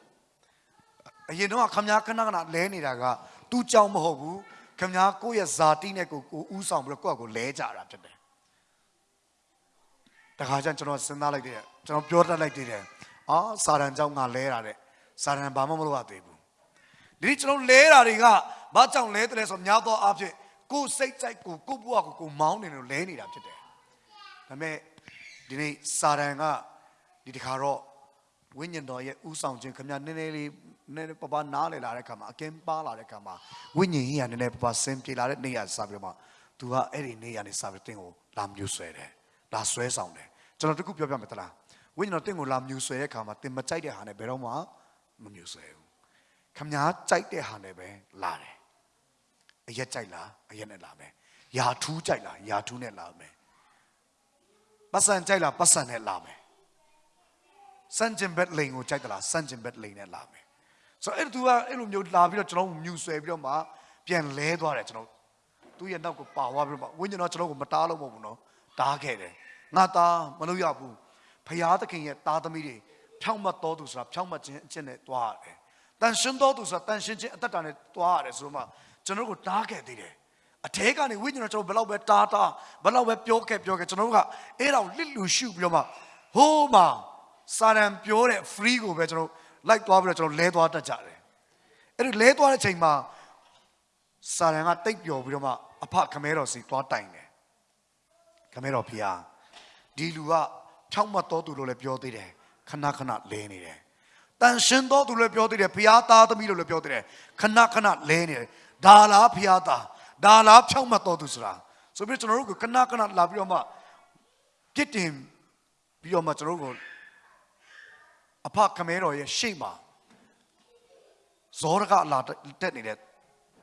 အရင်တော့ခမည်းခဏခဏလဲနေတာက तू ကြောင်မဟုတ်ဘူးခမည်းကိုယ့်ရဲ့ဇာတိနဲ့ကိုကိုဥဆောင်ပြီးတော့ကိုယ့်အကိုလဲကြတာဖြစ်တယ်တခါကျရင်ကျွန်တော်စဉ်းစားလိုက်တယ်ကျွန်တော်ပြောတတ်လိုက်တယ်အာစာရန်ကြောင့်ငါလဲတာတဲ့စာရန်ဘာမှမလုပ်ရသေးဘူးဒီကျွန်တော်လဲတာတွေကဘာကြောင့်လဲတယ်လဲဆိုတော့များသောအားဖြင့်ကိုယ်စိတ်ကြိုက်ကိုကိုယ့်ဘဝကိုကိုယ်မောင်းနေလို့လဲနေတာဖြစ်တယ်ဒါပေမဲ့ဒီနေ့စာရန်ကဒီတခါတော့ဝိညာဉ်တော်ရဲ့ဥဆောင်ခြင်းခမနည်းနည်းလေး နည်းနည်းပပနားလေလာတဲ့ခါမှာအကင်းပါလာတဲ့ခါမှာဝိညာဉ်ကြီးကနည်းနည်းပပဆင်ပြေလာတဲ့နေရာစပြီးတော့မှ तू ကအဲ့ဒီနေရာနေစပြီးတင်းကိုလာမြူဆွဲတယ်လာဆွဲဆောင်တယ်ကျွန်တော်တခုပြောပြမယ်တလားဝိညာဉ်တော်တင်းကိုလာမြူဆွဲတဲ့ခါမှာတင်းမကြိုက်တဲ့ဟာနဲ့ဘယ်တော့မှမမြူဆွဲဘူးခမညာကြိုက်တဲ့ဟာနဲ့ပဲလာတယ်အရက်ကြိုက်လားအရက်နဲ့လာမယ်ယာထူးကြိုက်လားယာထူးနဲ့လာမယ်ပတ်စံကြိုက်လားပတ်စံနဲ့လာမယ်စန့်ကျင်ဘက်လိန်ကိုကြိုက်သလားစန့်ကျင်ဘက်လိန်နဲ့လာမယ် ဆိုတော့အဲ့သူကအဲ့လိုမျိုးလာပြီးတော့ကျွန်တော်မြူဆွဲပြီးတော့မှပြန်လဲသွားတယ်ကျွန်တော်သူ့ရဲ့နောက်ကိုပါသွားပြီးတော့မှဝိညာဉ်တော်ကျွန်တော်ကိုမတားလို့မဟုတ်ဘူးနော်တားခဲ့တယ်ငါသားမလို့ရဘူးဖရာသခင်ရဲ့သားသမီးတွေဖြောင့်မတ်တော်သူဆိုတာဖြောင့်မတ်ခြင်းအကျင့်နဲ့တွားရတယ်တန်ရှင်းတော်သူဆိုတာတန်ရှင်းခြင်းအသက်တာနဲ့တွားရတယ်ဆိုတော့မှကျွန်တော်ကိုတားခဲ့သေးတယ်အထဲကနေဝိညာဉ်တော်ကျွန်တော်ဘယ်လောက်ပဲတားတားဘယ်လောက်ပဲပြောခဲ့ပြောခဲ့ကျွန်တော်တို့ကအဲ့ဒါကိုလစ်လူရှုပြီးတော့မှဟိုးမှာစာရန်ပြောတဲ့ free ကိုပဲကျွန်တော် လိုက်သွားပြီးတော့ကျွန်တော်လဲသွားတတ်ကြတယ်အဲ့ဒီလဲသွားတဲ့ချိန်မှာစာရန်ကတိတ်ပျော်ပြီးတော့မှအဖခမဲတော်စီသွားတိုင်တယ်ခမဲတော်ဖျားဒီလူကဖြောင့်မတ်တော်သူလို့လည်းပြောသေးတယ်ခဏခဏလဲနေတယ်တန်ရှင်တော်သူလည်းပြောသေးတယ်ဖျားသားသမီးလို့လည်းပြောသေးတယ်ခဏခဏလဲနေတယ်ဒါလားဖျားသားဒါလားဖြောင့်မတ်တော်သူဆိုတာဆိုပြီးကျွန်တော်တို့ကခဏခဏလာပြီးတော့မှပြစ်တင်ပြီးတော့မှကျွန်တော်တို့ကို အဖခမဲတော်ရဲ့ရှေ့မှာဇောရကအလာတက်နေတဲ့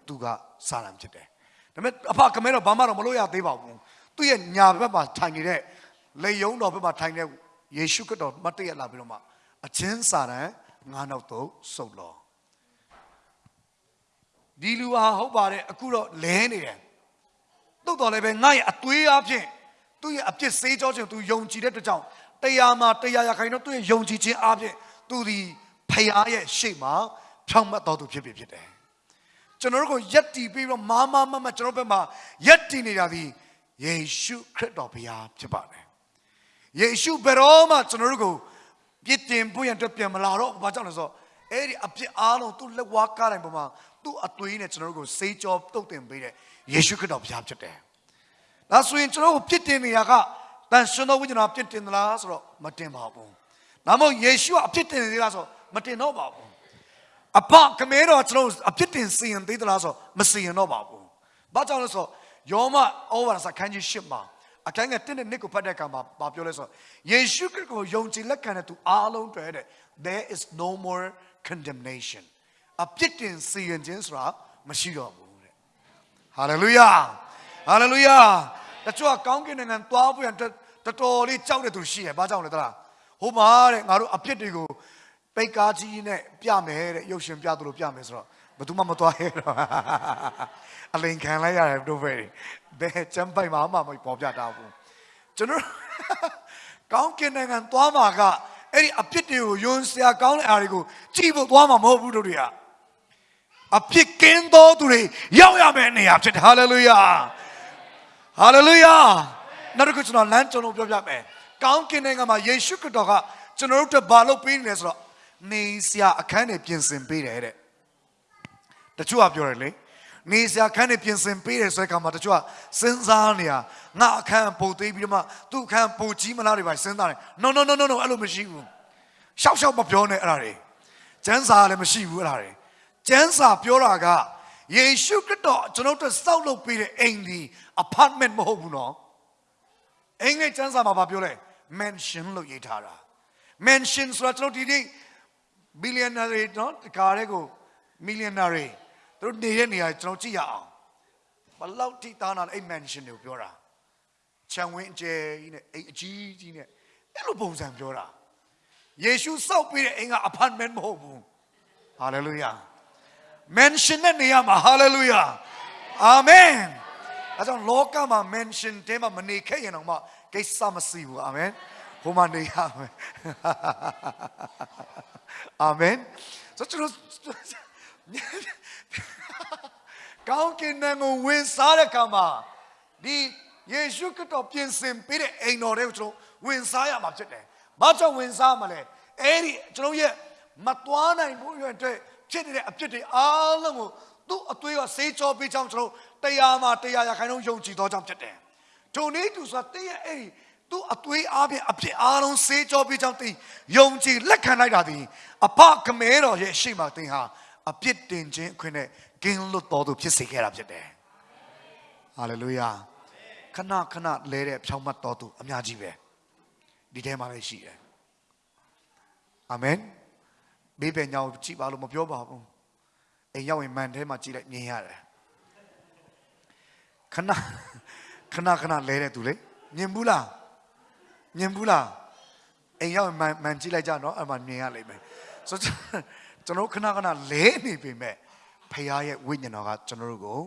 သူကစာရန်ဖြစ်တယ်ဒါပေမဲ့အဖခမဲတော်ဘာမှတော့မလို့ရသေးပါဘူးသူ့ရဲ့ညာဘက်မှာထိုင်နေတဲ့လေယုံတော်ဘက်မှာထိုင်တဲ့ယေရှုခရစ်တော်မတ်တရလာပြီးတော့မှအချင်းစာရန်ငါးနောက်တော့စုပ်လောဒီလူဟာဟုတ်ပါတယ်အခုတော့လဲနေတယ်တုတ်တော်လည်းပဲငါ့ရဲ့အသွေးအဖြစ်သူ့ရဲ့အပြစ်စေးကြောခြင်းသူယုံကြည်တဲ့အတွက်ကြောင့် တရားမှာတရားရခိုင်တော့သူ့ရဲ့ယုံကြည်ခြင်းအဖြစ်သူဒီဖယားရဲ့ရှေ့မှာဖြောင့်မတ်တော်သူဖြစ်ပြီဖြစ်တယ်ကျွန်တော်တို့ကိုယက်တီပြီးတော့မာမမမကျွန်တော်ဘက်မှာယက်တီနေတာဒီယေရှုခရစ်တော်ဘုရားဖြစ်ပါတယ်ယေရှုဘယ်တော့မှကျွန်တော်တို့ကိုပြစ်တင်ဖို့ရန်အတွက်ပြန်မလာတော့ဘာကြောင့်လဲဆိုတော့အဲ့ဒီအပြစ်အားလုံးသူ့လက်ဝါးကားတိုင်းပေါ်မှာသူ့အသွေးနဲ့ကျွန်တော်တို့ကိုစေးကြောတုတ်တင်ပေးတဲ့ယေရှုခရစ်တော်ဘုရားဖြစ်တယ်။ဒါဆိုရင်ကျွန်တော်တို့ပြစ်တင်နေရက တန်ရှင်တော်ဝိညာဉ်တော်ပြစ်တင်သလားဆိုတော့မတင်ပါဘူး။ဒါမှမဟုတ်ယေရှုကအပြစ်တင်နေသေးလားဆိုတော့မတင်တော့ပါဘူး။အဖခမဲတော်ကျွန်တော်အပြစ်တင်စီရင်သေးသလားဆိုတော့မစီရင်တော့ပါဘူး။ဘာကြောင့်လဲဆိုတော့ယောမဩဝါဒစာခန်းကြီး၈မှာအခန်းငယ်1နဲ့2ကိုဖတ်တဲ့အခါမှာဘာပြောလဲဆိုတော့ယေရှုခရစ်ကိုယုံကြည်လက်ခံတဲ့သူအားလုံးတွေ့တဲ့ there is no more condemnation အပြစ်တင်စီရင်ခြင်းဆိုတာမရှိတော့ဘူးတဲ့ hallelujah hallelujah တချို့ကကောင်းကင်နိုင်ငံသွားဖို့ရန် တော်တော်လေးကြောက်တဲ့သူရှိတယ်ဘာကြောင့်လဲတလားဟိုမှာတဲ့ငါတို့အပြစ်တွေကိုပိတ်ကားကြီးနဲ့ပြမယ်တဲ့ရုပ်ရှင်ပြသလိုပြမယ်ဆိုတော့ဘယ်သူမှမသွားရဲတော့အလိန်ခံလိုက်ရတယ်တို့ပဲဘယ်ချမ်းပိုင်မှာမှမပေါ်ပြတာဘူးကျွန်တော်ကောင်းကင်နိုင်ငံသွားမှာကအဲ့ဒီအပြစ်တွေကိုယွန်းစရာကောင်းတဲ့အားတွေကိုကြည့်ဖို့သွားမှာမဟုတ်ဘူးတို့တွေကအပြစ်ကင်းသောသူတွေရောက်ရမယ့်နေရာဖြစ်တယ်ဟာလေလုယာဟာလေလုယာ နောက်တစ်ခုကျွန်တော်လမ်းကျွန်တော်ပြောပြမယ်ကောင်းကင်နိုင်ငံမှာယေရှုခရစ်တော်ကကျွန်တော်တို့အတွက်ဘာလုပ်ပေးနေလဲဆိုတော့နေစရာအခန်းတွေပြင်ဆင်ပေးတယ်တဲ့တချို့ကပြောတယ်လေနေစရာအခန်းတွေပြင်ဆင်ပေးတယ်ဆိုတဲ့အခါမှာတချို့ကစဉ်းစားနေတာငါအခန်းပို့သေးပြီးတော့မှသူ့အခန်းပို့ကြီးမလားတွေပါစဉ်းစားတယ် no no no no no အဲ့လိုမရှိဘူးရှောက်ရှောက်မပြောနဲ့အဲ့ဒါတွေကျမ်းစာလည်းမရှိဘူးအဲ့ဒါတွေကျမ်းစာပြောတာကယေရှုခရစ်တော်ကျွန်တော်တို့စောက်လုပ်ပေးတဲ့အိမ်ဒီ apartment မဟုတ်ဘူးနော် အင်္ဂလိပ်ကျမ်းစာမှာပြောလဲ mansion လို့ရေးထားတာ mansion ဆိုတာကျွန်တော်ဒီနေ့ billionaire နော်တကားတဲ့ကို millionaire သူတို့နေတဲ့နေရာကျွန်တော်ကြည့်ရအောင်ဘလောက်ထိသားနာလဲအဲ့ mansion တွေကိုပြောတာခြံဝင်းအကျယ်ကြီးနဲ့အိမ်အကြီးကြီးနဲ့အဲ့လိုပုံစံပြောတာယေရှုစောက်ပြီးတဲ့အိမ်က apartment မဟုတ်ဘူး hallelujah mansion နဲ့နေရာမှာ hallelujah amen အဲကြောင့်လောကမှာ mansion တဲမှာမနေခဲ့ရင်တော့မှ ကိစ္စမရှိဘူး amen ဟိုမှာနေရမယ် amen ဆိုကျွန်တော်ကောင်းကင်နိုင်ငံကိုဝင်စားတဲ့အခါမှာဒီယေရှုခရစ်တော်ပြင်ဆင်ပေးတဲ့အိမ်တော်တွေကိုကျွန်တော်ဝင်စားရမှာဖြစ်တယ်။ဘာကြောင့်ဝင်စားမှာလဲ။အဲ့ဒီကျွန်တော်ရဲ့မသွားနိုင်ဘူးရွယ်အတွက်ဖြစ်နေတဲ့အဖြစ်တွေအားလုံးကိုသူ့အသွေးကဆေးကြောပေးချောင်းကျွန်တော်တရားမှာတရားရခိုင်နှုန်းယုံကြည်သောကြောင့်ဖြစ်တယ်။ ထိုနည်းတူဆိုတဲ့ရဲ့အဲ့ဒီသူ့အသွေးအားဖြင့်အဖြစ်အားလုံးဆေးကြောပေးချောင်းတင်ယုံကြည်လက်ခံလိုက်တာဒီအဖခမဲတော်ရဲ့ရှေ့မှာတင်ဟာအပြစ်တင်ခြင်းအခွင့်နဲ့ကင်းလွတ်တော်သူဖြစ်စေခဲ့တာဖြစ်တယ်။ဟာလေလုယာခဏခဏလဲတဲ့ဖြောင်းမတ်တော်သူအများကြီးပဲဒီထဲမှာလည်းရှိတယ်။အာမင်။ဘေးပင်ညောင်ကြည့်ပါလို့မပြောပါဘူး။အိမ်ရောက်ရင်မန်ထဲမှာကြည့်လိုက်မြင်ရတယ်။ခဏ ခဏခဏလဲတဲ့သူလေမြင်ဘူးလားမြင်ဘူးလားအိမ်ရောက်မှန်မှန်ကြည့်လိုက်ကြနော်အဲ့မှာမြင်ရလိမ့်မယ်ဆိုတော့ကျွန်တော်ခဏခဏလဲနေပေမဲ့ဖခင်ရဲ့ဝိညာဉ်တော်ကကျွန်တော်တို့ကို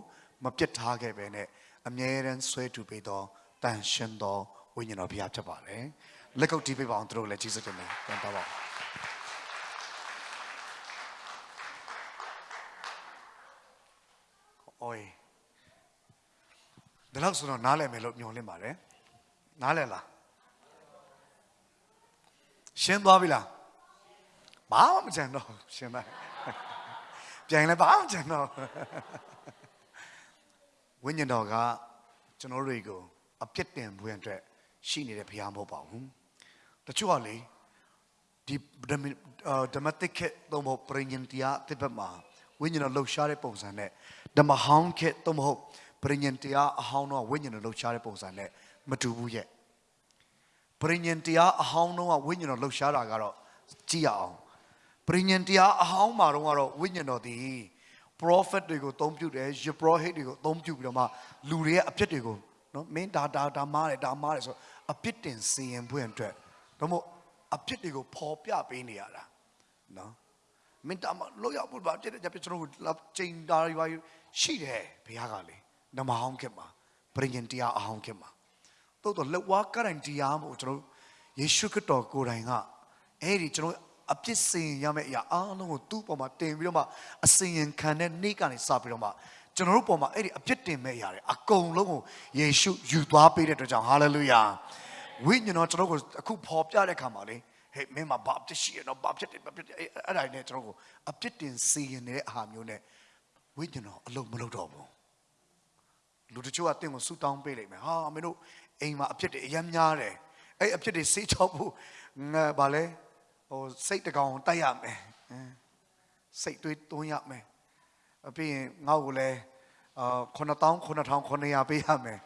မပြစ်ထားခဲ့ပဲနဲ့အမြဲတမ်းဆွဲတူပေးသောတန်ရှင်သောဝိညာဉ်တော်ဖခင်ဖြစ်ပါတယ်လက်ကုပ်တီးပေးပါအောင်သူတို့လည်းကျေးဇူးတင်တယ်ပြန်တော့ပါဦးအိုး ဒီလောက်ဆိုတော့နားလည်မယ်လို့ညွှန်လင့်ပါတယ်နားလည်လားရှင်းသွားပြီလားဘာမှမကြံတော့ဘူးရှင်းလိုက်ပြန်လဲဘာမှမကြံတော့ဝိညာဉ်တော်ကကျွန်တော်တို့တွေကိုအပြစ်တင်ပွင့်အတွက်ရှိနေတဲ့ဘုရားမဟုတ်ပါဘူးတချို့ကလေဒီဓမ္မဓမ္မတိခေသုံးဖို့ပရိညင်တရားတစ်ပတ်မှာဝိညာဉ်တော်လှုပ်ရှားတဲ့ပုံစံနဲ့ဓမ္မဟောင်းခေသုံးဖို့ ပရိညင်တရားအဟောင်းတော့ဝိညာဉ်တော်လှုပ်ရှားတဲ့ပုံစံနဲ့မတူဘူးရဲ့ပရိညင်တရားအဟောင်းတော့ဝိညာဉ်တော်လှုပ်ရှားတာကတော့ကြည့်ရအောင်ပရိညင်တရားအဟောင်းမှာတော့ကတော့ဝိညာဉ်တော်ဒီ prophet တွေကိုအသုံးပြုတယ်ယပရောဟိတ်တွေကိုအသုံးပြုပြီးတော့မှလူတွေရဲ့အပြစ်တွေကိုနော်မင်းဒါဒါဒါမားတယ်ဒါမားတယ်ဆိုအပြစ်တင်စီရင်ဖွင့်အတွက်တော့မို့အပြစ်တွေကိုပေါ်ပြပေးနေရတာနော်မင်းဒါမလို့ရဘူးဘာဖြစ်တယ်ကျွန်တော်တို့ချိန်တာရွာရှိတယ်ဘုရားကလေ နမဟောင်းခင်မှာပရိညင်တရားအဟောင်းခင်မှာတော့တော့လက်ဝါးကရင်တရားမို့ကျွန်တော်ယေရှုခရစ်တော်ကိုယ်တိုင်ကအဲ့ဒီကျွန်တော်အပြစ်စင်ရမယ့်အရာအားလုံးကိုသူ့ပေါ်မှာတင်ပြီးတော့မှအစင်ရင်ခံတဲ့နေ့ကနေစပြီးတော့မှကျွန်တော်တို့ပေါ်မှာအဲ့ဒီအပြစ်တင်မဲ့အရာတွေအကုန်လုံးကိုယေရှုယူသွားပေးတဲ့အတွက်ကြောင့်ဟာလေလုယာဝိညာဉ်တော်ကျွန်တော်ကိုအခုပေါ်ပြတဲ့ခါမှာလေဟေးမင်းမဘာဖြစ်ရှိရတော့ဘာဖြစ်တယ်ဘာဖြစ်တယ်အဲ့အဲ့ဒါနဲ့ကျွန်တော်ကိုအပြစ်တင်စီရင်နေတဲ့အာမျိုးနဲ့ဝိညာဉ်တော်အလုံးမလုပ်တော့ဘူး လူတချို့ကတင့်ကိုဆူတောင်းပေးလိုက်မယ်ဟာမင်းတို့အိမ်မှာအဖြစ်တွေအများများတယ်အဲ့အဖြစ်တွေစေးချောက်ဖို့ငါဗာလဲဟိုစိတ်တကောင်တိုက်ရမယ်အင်းစိတ်တွေးသွင်းရမယ်အပြင်ငါ့ကိုလည်းအာ9000 9900ပေးရမယ်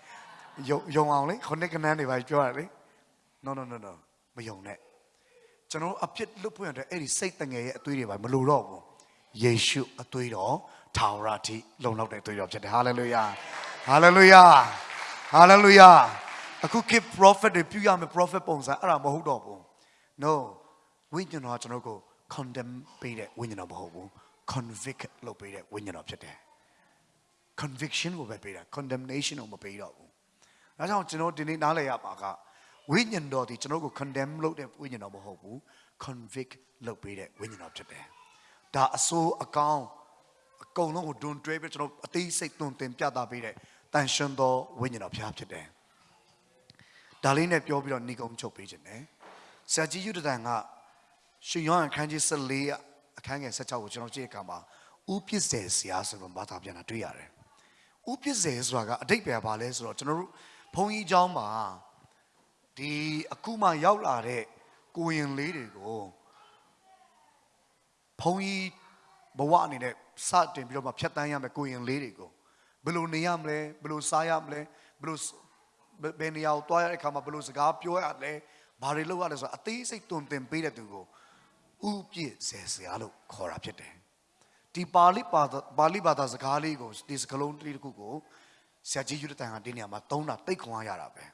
ယုံယုံအောင်လေခုနှစ်ကနန်းတွေပါပြောရလေ no no no no မယုံနဲ့ကျွန်တော်အဖြစ်လွတ်ဖွင့်ရတဲ့အဲ့ဒီစိတ်တငယ်ရဲ့အသွေးတွေပါမလိုတော့ဘူးယေရှုအသွေးတော်ထာဝရအထိလုံလောက်တဲ့အသွေးတော်ဖြစ်တယ်ဟာလေလုယာ ဟာလေလုယာဟာလေလုယာအခုခေတ် prophet တွေပြုရမယ် prophet ပုံစံအဲ့ဒါမဟုတ်တော့ဘူး no ဝိညာဉ်တော်ကကျွန်တော်ကို condemn ပေးတဲ့ဝိညာဉ်တော်မဟုတ်ဘူး convict လုပ်ပေးတဲ့ဝိညာဉ်တော်ဖြစ်တယ် conviction ကိုပဲပေးတာ condemnation ကိုမပေးတော့ဘူး။ဒါကြောင့်ကျွန်တော်ဒီနေ့နားလည်ရပါကဝိညာဉ်တော်ဒီကျွန်တော်ကို condemn လုပ်တဲ့ဝိညာဉ်တော်မဟုတ်ဘူး convict လုပ်ပေးတဲ့ဝိညာဉ်တော်ဖြစ်တယ်။ဒါအဆိုးအကောင်း အကုန်လုံးကိုဒွန်တွဲပြီးကျွန်တော်အသေးစိတ်သွန်သင်ပြသပေးတဲ့တန်ရှင်သောဝိညာဉ်တော်ဖျားဖြစ်တယ်။ဒါလေးနဲ့ပြောပြီးတော့ဏိကုံချုပ်ပေးခြင်းတယ်။ဆရာကြီးယူဒတန်ကရှင်ယောဟန်အခန်းကြီး14အခန်းငယ်16ကိုကျွန်တော်ကြည့်တဲ့အခါမှာဥပစ္စေဆရာဆိုတော့ဘာသာပြန်တာတွေ့ရတယ်။ ဥပစ္စေဆိုတာကအတိတ်ပဲပါလဲဆိုတော့ကျွန်တော်တို့ဘုန်းကြီးเจ้าမှာဒီအခုမှရောက်လာတဲ့ကိုရင်လေးတွေကိုဘုန်းကြီး ဘဝအနေနဲ့စတင်ပြီးတော့မှဖြတ်တန်းရမယ်ကိုရင်လေးတွေကိုဘယ်လိုနေရမလဲဘယ်လိုစားရမလဲဘယ်လိုဘယ်ဘယ်နေရာကိုတွားရတဲ့အခါမှာဘယ်လိုစကားပြောရလဲဘာတွေလုပ်ရလဲဆိုတာအသေးစိတ်တွင်တင်ပေးတဲ့သူကိုဥပြည့်စေဆရာလို့ခေါ်တာဖြစ်တယ်ဒီပါဠိဘာသာပါဠိဘာသာစကားလေးကိုဒီစကားလုံးတစ်ခုကိုဆရာကြီးယူတဲ့တန်ကဒီနေရာမှာသုံးတာတိတ်ခွန်အားရတာပဲ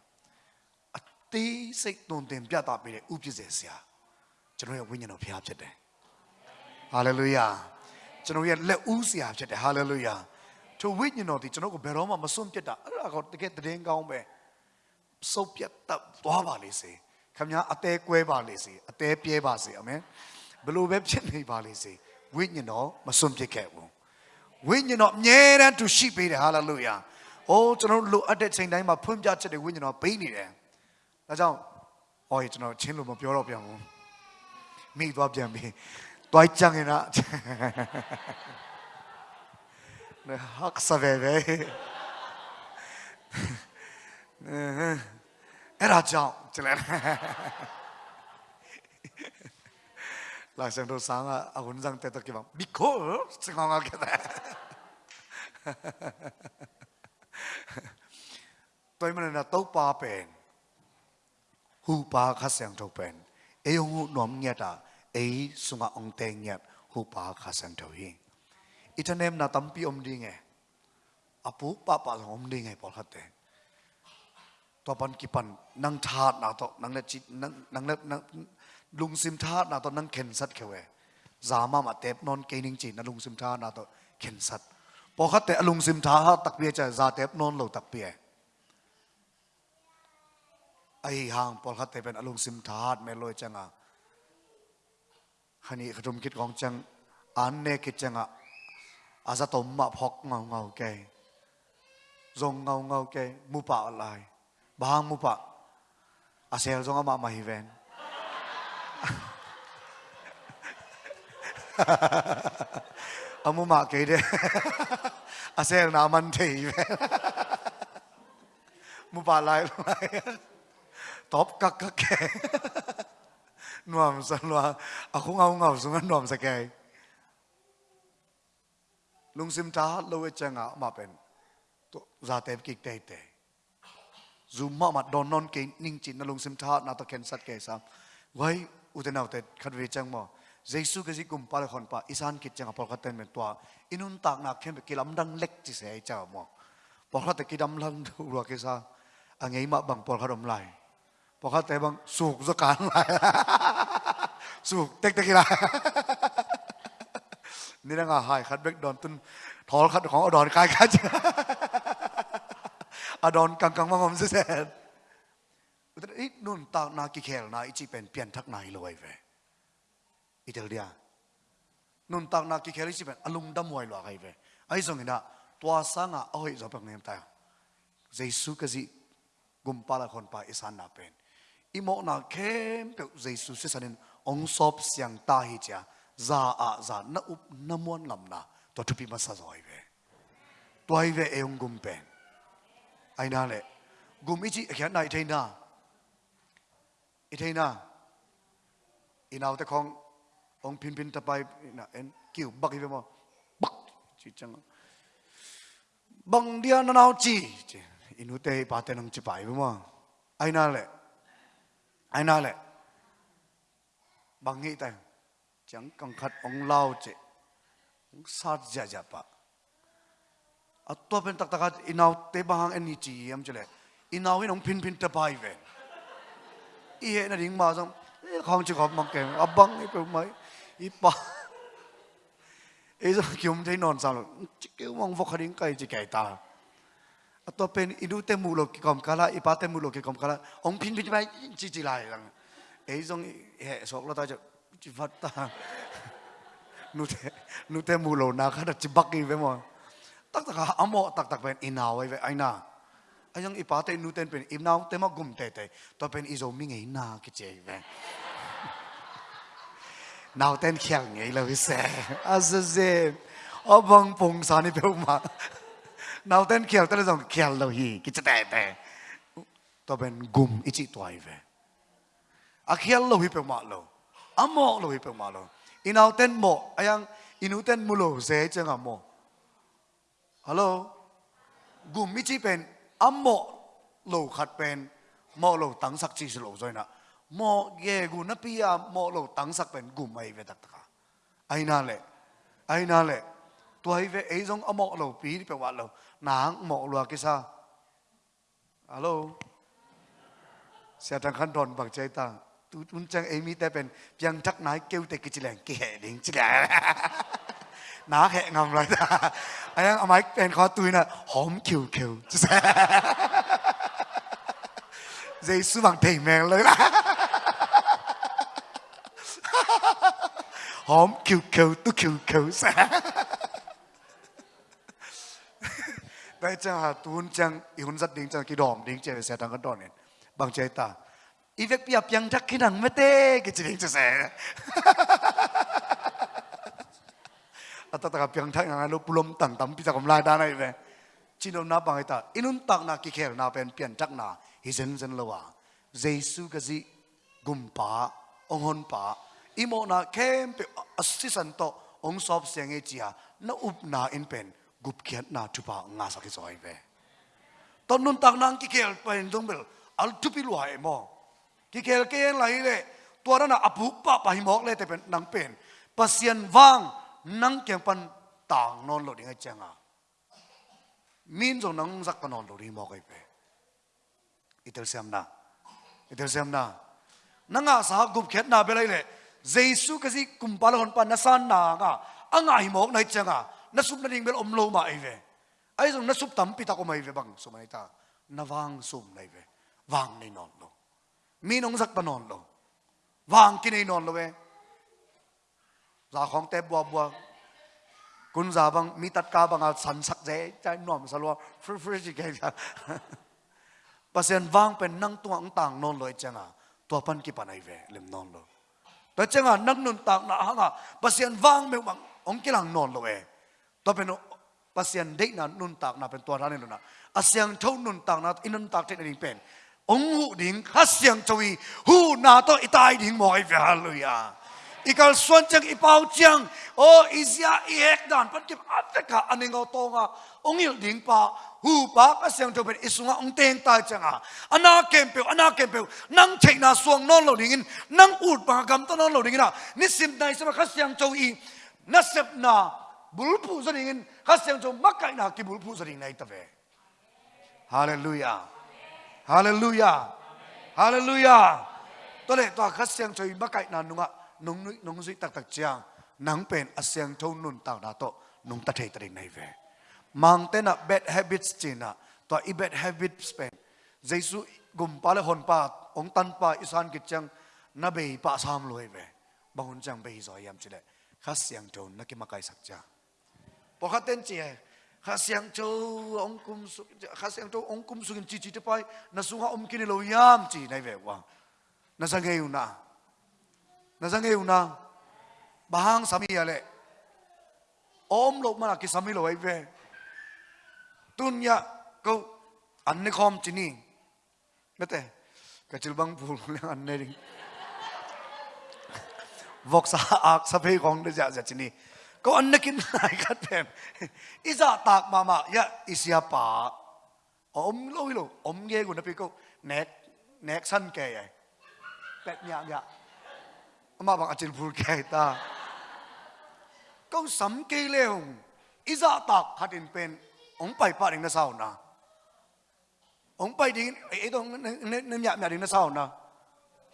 အသေးစိတ်သွန်သင်ပြသပေးတဲ့ဥပ္ပစေဆရာကျွန်တော်ရဲ့ဝိညာဉ်တော်ဖရားဖြစ်တယ်ဟာလေလုယာ ကျွန်တော်ရဲ့လက်ဦးဆရာဖြစ်တယ်ဟာလေလုယာထိုဝိညာဉ်တော်ဒီကျွန်တော်ကိုဘယ်တော့မှမစွန့်ပြစ်တာအဲ့ဒါကတကယ်တည်င်းကောင်းပဲစုပ်ပြတ်တတ်သွားပါလေစေခမညာအသေးကွဲပါလေစေအသေးပြဲပါစေအာမင်ဘယ်လိုပဲဖြစ်နေပါလေစေဝိညာဉ်တော်မစွန့်ပစ်ခဲ့ဘူးဝိညာဉ်တော်အမြဲတမ်းသူရှိပေးတယ်ဟာလေလုယာ။အိုးကျွန်တော်တို့လိုအပ်တဲ့ချိန်တိုင်းမှာဖွင့်ပြချက်တွေဝိညာဉ်တော်ပေးနေတယ်။ဒါကြောင့်ဟောကျွန်တော်ချင်းလို့မပြောတော့ပြန်ဘူး။မိသွားပြန်ပြီ။ 또이짱이나 학사베베 에라짱 찔레 라생도 상아 아군상 때도 기방 미코 증강하게 돼 또이면은 나 똑바벤 후바 가생 쪽벤 애용우 넘게다 ai sunga ong teng yat hu pa kha san tho yin itanem na tampi om ding e apu pa pa om ding e pol hat te to pan ki pan nang tha na to nang le chi nang nang le lung sim tha na to nang khen sat khewe zama ma tep non ke ning chi na lung sim tha na to khen sat po khat te lung sim tha tak pia cha za tep non lo tak pia ไอ้ห่างปอลคัตเตเป็นอารมณ์ซิมทาดเมลอยจังอะ hani rum kit gong chang, an ne kit changa, aza tom ma phok ngau ngau ke, zong ngau ngau ke, mu pa lai bang mu pa, asel zong ma ma hi ven. Amu ma ke de, asel na man the hi ven. Mu pa lai lai, top kak kak ke nuam sa loa à khung au ngau zunga nuam sa ke lung sim ta lo e changa ma pen to za te ki te te zu ma ma đòn non ke ning chín, na lung sim ta na ta ken sat ke sam wai u te nau te khat ve chang mo Giêsu cái gì cũng phải hòn pa. Isan kít chăng apol khát tên mình tua inun tak na khem cái lâm đăng lek chỉ sẽ chào mò. Apol khát cái lâm lăng đâu rồi cái sao, à, anh ấy mà bằng apol khát lại. Por kharom lai por khat te bang suk zo kan lai suk tek tek lai นี่นะงาหายคัดเบกดอนตุนทอลคัดของอดอนกายคัดอดอนกังกังมังมเสร็จแต่อีนุ่นตากนากิเคลนาอีจีเป็นเปลี่ยนทักนายเลยเวอีเทลเดียนุ่นตากนากิเคลอีจีเป็นอารมณ์ดำมวยหลอกไอเวไอ้ส่งนี่นะตัวสังอะโอ้ยจบเป็นเงี้ยตายเจสุกจิกุมปาละคนไปอิสานนาเป็น 一莫那看表耶稣是啥人，昂索想大一家，咋啊咋那乌那么难呐，都出比马萨做一遍，多一遍哎用公平，哎那嘞，我们一起看那一天呐，一天呐，伊那有得讲，昂偏偏得拜那恩叫北一边么，北就这样，bằng dia nó nào chỉ, inu teh paten ang cipai bima, ai na le ai nói lại bang nghĩ tai chẳng cần khát ông lao chị, ông sát dạ dạ pa à tôi bên tắc tắc inau tế bahang anh chị em chứ lệ inau ấy ông pin pin tập bài về. Ý hệ là đỉnh mà xong không chỉ có mặc kèm à băng cái bông mấy? Ý bà. Ấy giờ kiểu thấy non sao rồi chỉ kiểu mong vô khả đỉnh cây chỉ kể ta to pen idu te mu lo ki kom kala ipa te mu lo ki kom kala ong pin pin mai chi chi lai lang ei jong he sok lo ta jo chi vat ta. Nu te nu te mu lo na kha da chi bak ki ve mo. Tak tak amo, tak tak pen inaw e ve, aina. Ayang ipa te nu ten pen inaw te gum te te. To pen izo mi ngei na ki che ve. Tên khéo nghĩ là vì sẽ à sẽ ông bằng phùng nào tên kiểu tên dòng kiểu lâu hì cái chất tè tè tôi bên gum ít chị tuổi về. À kiểu lâu hì bằng mọ lâu à mọ lâu hì bằng mọ lâu in nào tên mọ in inu tên mulo, dễ chứ ngà mọ hello gum ít chị bên à mọ lâu khát bên mọ lâu tăng sắc chị lâu rồi nè mọ ghê gu nắp bia à, mọ lâu tăng sắc bên gum mày về đặt cả, ai nà lệ? Ai nà lệ? Tuổi về ấy giống à mọ lâu phí đi bằng mọ lâu nang mộ lùa cái sao? Alo? Xe thằng khăn đòn bằng chạy ta. Tu un chang emi ta bên piang chắc nái kêu tê cái chỉ lẻn kệ đến chỉ lẻn ná hẹ ngầm rồi ta. Anh em ông ấy bên khó tôi nè hóm kiều kiều. Dây sư bằng thầy mèn lấy là hóm kiều kiều tu kiều kiều. sao 该这下蹲将一混扎顶将给弄顶这些当个当年，帮这打，一个比较偏差可能没得，给这顶这些。at taka piang thang ang ano pulom tang tampi sa kumla da na ibe chino na pang ita inuntak na kikher na pen pian tak na hizen zen lawa jesu kazi gumpa onghon pa imo na kempe asisan to ong sob siang e chia na up na in pen gup khiat na tu pa nga sa ki zoi ve. Ton nun tak nang ki kel pa in dong bel, al tu pi lua e mo. Ki kel ke lai le tua na apu pa pa hi mok le te pen nang pen. Pasien wang nang kyang pan tang non lo ding e a. Changa min zo nang zak pa non lo ri mo kai pe. Itel sem na. Itel sem na. Nanga sa gup khet na belai le Jesus ka si kum pal hon pa nasan na nga. Anga hi mok nai e changa na sup na ding bel om lo ma ai ve ai zong na sup tam pi ta ko mai ve bang so mai ta na wang sum nai ve wang nei non lo mi nong sak pa non lo wang ki nei non lo ve za khong te bua bua kun za bang mi tat ka bang a san sak je chai nom sa lo fr fr ji ke ja ปเสนวางเป็นนั่งตัวอังต่างนอนเลยจังอ่ะตัวพัน ตัวเป็นภาษาเด็กนั้นนุนตากนะเป็นตัวร้านนี่นะอาเซียงเท่านุนตากนัะอินันตากเทคนิคเป็นองหูดิ่งฮัสเซียงชวีหูนาตัวอิตายดิ่งมอยเวฮาลุยาอีกาส่วนจังอีเปาจังโออิสยาอีเอกดันปัจจุบันอัตกะอันนี้เราตงอะองหิลดิ่งปะหูปะก็เสียงจะเป็นอิสุงะองเตงตายจังอะอนาเกมเปียวอนาเกมเปียวนั่งเทนาสวงนอนเราดิ่งนั่งอูดปากกรมต้นนอนเราดิ่งนะนิสิมในสมัครเสียงจะอีนัสเซบนา bulpu zaring in khasem cho makai na ki bulpu zaring nai tave hallelujah hallelujah hallelujah tôi to tòa to khasem cho makai na nunga nong nui nong zui tak tak chiang nang pen asyang thâu nun tao na to nung ta thei tari này ve mang tên là bad habits china tòa i bad habits pen jaisu gum pa le hon pa ong tan pa isan ki chang na be pa sam loi ve bahun chang be zo yam chile khas yang thâu na ki cái sak cha bỏ khát tên chè khát sang châu ông cung khát sang châu ông cung sugin chi chi te pai na sung ha om kini lo yam. Chi này về wa na sang nghe na na sang nghe na bahang sami à lệ. Om lộc mà cái sami lo ấy về. Tun ya câu anh này không chi ni biết thế cái chữ băng phù anh này đi. Vóc sa ác sa phê không được dạ dạ chi ni ก็อันนักินไายกัดเพมอิจาตากมามายะอิสยาปาอมโลวิโลอมเยกุนะพี่ก็เน็กเน็กสั้นแก่ไงเป็ดยามยะมาบังอาจินพูดแก่ตาก็สำเกเลี้ยงอิจาตากขัดินเป็นองไปป่าดิงนะเศร้านะองไปดิงไอ้ตรงเนี่ยเนี่ยเนี่ดิงนะเศร้านะ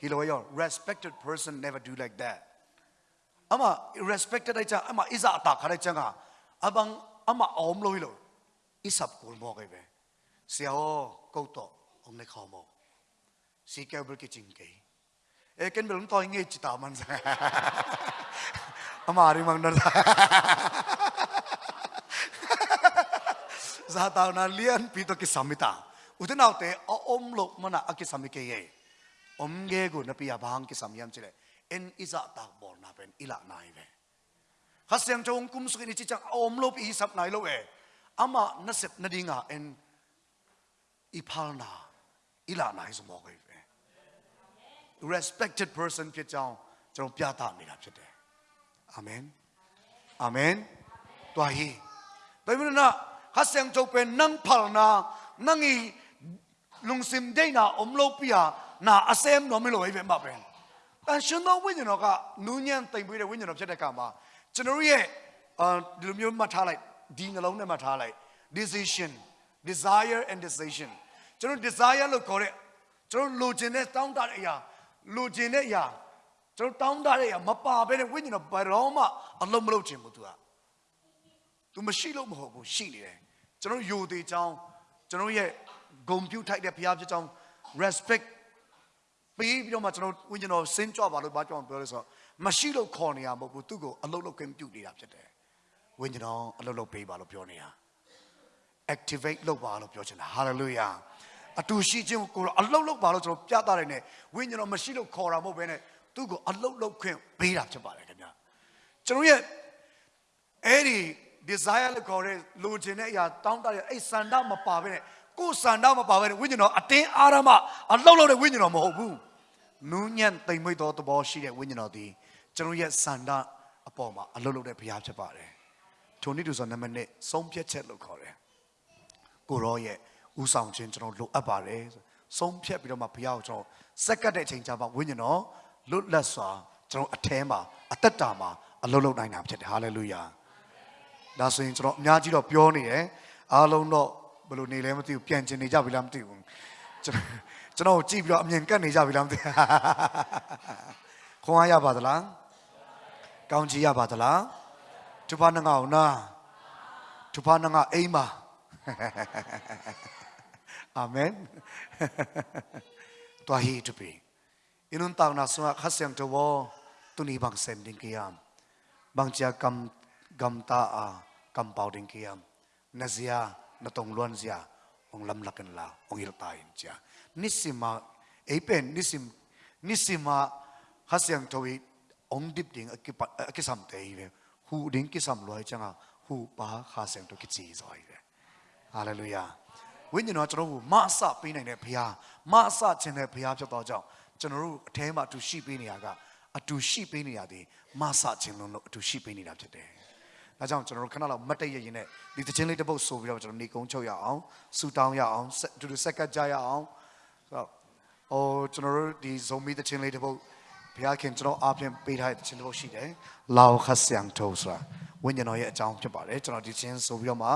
He lo yo respected person never do like that ama respected aja ama iza atak hari jengah abang ama om loh lo. Isap kulmo gay be siaho kau to om ne kau mo. Si kau beli kucing gay eh ken belum tau ingat cita man saya ama hari mang dar saya tahu nalian pito kisamita udah naute om loh mana kisamike ye om gay gu napi abang kisam yam cile en iza tak bol na pen ila nai ve. Khasyang chong kum su ni chi om lo pi sap nai lo e ama na sep na dinga en ipal na ila nai zo mo ve. Respected person ke chang chong pya ta ni la phit de amen. Amen. To hi. Doi mun na khasyang chong pen nang phal na, nang i lung sim de na om lo pi na asem no mi lo e ve ma pen. တန်ရှင်တော်ဝိညာဉ်တော်ကနူးညံ့တိမ်ပွေးတဲ့ဝိညာဉ်တော်ဖြစ်တဲ့ကမှာကျွန်တော်ရဲ့အဲဒီလိုမျိုးမှတ်ထားလိုက်ဒီနှလုံးထဲမှာထားလိုက် decision desire and decision ကျွန်တော် desire လို့ခေါ်တဲ့ကျွန်တော်လိုချင်တဲ့တောင်းတတဲ့အရာလူကျင်တဲ့အရာကျွန်တော်တောင်းတတဲ့အရာမပါဘဲနဲ့ဝိညာဉ်တော်ဘယ်တော့မှအလုံးမလုပ်ချင်ဘူး तू อ่ะ तू မရှိလို့မဟုတ်ဘူးရှိနေတယ်ကျွန်တော်ယိုသေးချောင်းကျွန်တော်ရဲ့ဂုံပြုတ်ထိုက်တဲ့ဘုရားဖြစ်ချောင်း respect ပေးပြီးတော့မှကျွန်တော်ဝိညာဉ်တော်စင်းကြွပါလို့ဘာကြောင့်ပြောလဲဆိုတော့မရှိလို့ခေါ်နေရမဟုတ်ဘူးသူ့ကိုအလုံးလုံးကင်းပြုတ်နေတာဖြစ်တယ်ဝိညာဉ်တော်အလုံးလုံးပေးပါလို့ပြောနေတာ activate လုပ်ပါလို့ပြောချင်တာ hallelujah အတူရှိခြင်းကိုအလုတ်လုတ်ပါလို့ကျွန်တော်ပြသတယ်နဲ့ဝိညာဉ်တော်မရှိလို့ခေါ်တာမဟုတ်ဘဲနဲ့သူ့ကိုအလုတ်လုတ်ခွင့်ပေးတာဖြစ်ပါတယ်ခင်ဗျာကျွန်တော်ရဲ့အဲ့ဒီ desire လို့ခေါ်တဲ့လိုချင်တဲ့အရာတောင်းတတဲ့အဲ့စန္ဒမပါဘဲနဲ့ ကိုယ်စန္ဒမပါဘဲနဲ့ဝိညာဉ်တော်အတင်းအာရမအလုတ်လုတ်တဲ့ဝိညာဉ်တော်မဟုတ်ဘူးနူးညံ့တိမ်မွေ့သောသဘောရှိတဲ့ဝိညာဉ်တော်ဒီကျွန်တော်ရဲ့စန္ဒအပေါ်မှာအလုတ်လုတ်တဲ့ဘုရားဖြစ်ပါတယ်ထိုနည်းတူဆိုနံပါတ်1ဆုံးဖြတ်ချက်လို့ခေါ်တယ်ကိုရောရဲ့ဥဆောင်ခြင်းကျွန်တော်လိုအပ်ပါတယ်ဆုံးဖြတ်ပြီးတော့မှဘုရားကိုကျွန်တော်စက္ကတ်တဲ့အချိန်ကြာမှဝိညာဉ်တော်လွတ်လပ်စွာကျွန်တော်အแทမှာအသက်တာမှာအလုံးလုံးနိုင်တာဖြစ်တယ်ဟာလေလုယာဒါဆိုရင်ကျွန်တော်အများကြီးတော့ပြောနေတယ်အားလုံးတော့ ဘယ်လိုနေလဲမသိဘူးပြန်ကျင်နေကြပြီလားမသိဘူးကျွန်တော်ကျွန်တော်ကိုကြည့်ပြီးတော့အမြင်ကတ်နေကြပြီလားမသိဘူးခွန်အားရပါသလားကောင်းချီးရပါသလားသူဖာနငါအောင်နာသူဖာနငါအိမ်ပါအာမင်တွာဟီတူပီအင်းုန်တောင်းနာဆွာခါဆယံတဝတူနီဘန်ဆမ်ဒင်ကီယမ်ဘန်ချာကမ်ဂမ်တာအာကမ်ပေါဒင်ကီယမ်နဇီယာ na tong luan zia ong lam lakan la ong il ta in cha nisima eipen nisim nisima hasyang thawi ong dip ding akipa akisam te hi hu ding kisam loi changa hu pa kha sang to ki chi zoi ve hallelujah ဝိညာဉ်တော်ကျွန်တော်တို့မအစပေးနိုင်တဲ့ဘုရားမအစခြင်းတဲ့ဘုရားဖြစ်တော့ကြောင့်ကျွန်တော်တို့အထဲမှာအတူရှိပေးနေရကအတူရှိပေးနေရသည်မဆခြင်းလုံးလို့အတူရှိပေးနေတာဖြစ်တယ် ဒါကြောင့်ကျွန်တော်တို့ခဏလောက်မတ်တည့်ရရင်နဲ့ဒီသချင်းလေးတစ်ပုတ်ဆိုပြီးတော့ကျွန်တော်နေကုန်းချုပ်ရအောင်ဆူတောင်းရအောင်ဆက်အတူတူဆက်ကပ်ကြရအောင်ဆိုတော့ဟိုကျွန်တော်တို့ဒီဇုံမီသချင်းလေးတစ်ပုတ်ဘုရားခင်ကျွန်တော်အားဖြင့်ပေးထားတဲ့သချင်းတစ်ပုတ်ရှိတယ်။လောခဆျံထိုးဆိုတာဝိညာဉ်တော်ရဲ့အကြောင်းဖြစ်ပါတယ်ကျွန်တော်ဒီချင်းဆိုပြီးတော့မှ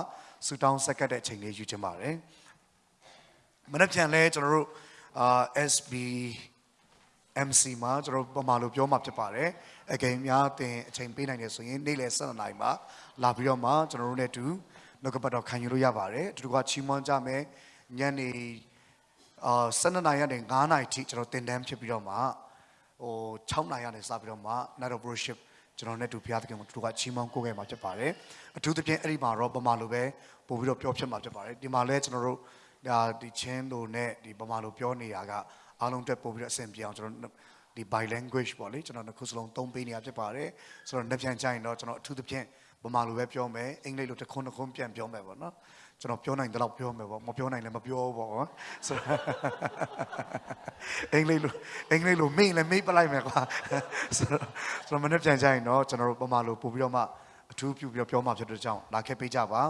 ဆူတောင်းဆက်ကပ်တဲ့အချိန်လေးယူချင်ပါတယ်။မနေ့ပြန်လဲကျွန်တော်တို့အာ SB MC မှာကျွန်တော်ပမာလို့ပြောမှာဖြစ်ပါတယ်အကယ်များတင်အချိန်ပေးနိုင်တယ်ဆိုရင်နေ့လယ်7နာရီမှာလာပြီးတော့မှကျွန်တော်တို့နဲ့အတူနှုတ်ကပတ်တော်ခံယူလို့ရပါတယ်အတူတူကချီးမွမ်းကြမယ်ညနေအာ7နာရီကနေ9နာရီထိကျွန်တော်တင်တန်းဖြစ်ပြီးတော့မှဟို6နာရီကနေစပြီးတော့မှ night of worship ကျွန်တော်နဲ့တူဘုရားသခင်ကိုတူကချီးမွမ်းကိုးခဲ့မှာဖြစ်ပါတယ်အထူးသဖြင့်အဲ့ဒီမှာတော့ပမာလိုပဲပို့ပြီးတော့ပြောဖြစ်မှာဖြစ်ပါတယ်ဒီမှာလဲကျွန်တော်တို့ဒါဒီချင်းတို့နဲ့ဒီပမာလိုပြောနေတာက အားလုံးတက်ပို့ပြီးတော့အဆင်ပြေအောင်ကျွန်တော်ဒီ by language ပေါ့လေကျွန်တော်တစ်ခုစလုံးသုံးပေးနေတာဖြစ်ပါတယ်ဆိုတော့နှစ်ပြန်ကြရင်တော့ကျွန်တော်အထူးသဖြင့်ပမာလိုပဲပြောမယ်အင်္ဂလိပ်လိုတစ်ခွန်းတစ်ခွန်းပြန်ပြောမယ်ပေါ့နော်ကျွန်တော်ပြောနိုင်တဲ့လောက်ပြောမယ်ပေါ့မပြောနိုင်လည်းမပြောဘူးပေါ့ကွာဆိုတော့အင်္ဂလိပ်လိုအင်္ဂလိပ်လိုမေ့လည်းမေ့ပလိုက်မယ်ကွာဆိုတော့ကျွန်တော်မနေ့ပြန်ကြရင်တော့ကျွန်တော်တို့ပမာလိုပို့ပြီးတော့မှအထူးပြုပြီးတော့ပြောမှဖြစ်တဲ့ကြောင့်လာခဲ့ပေးကြပါ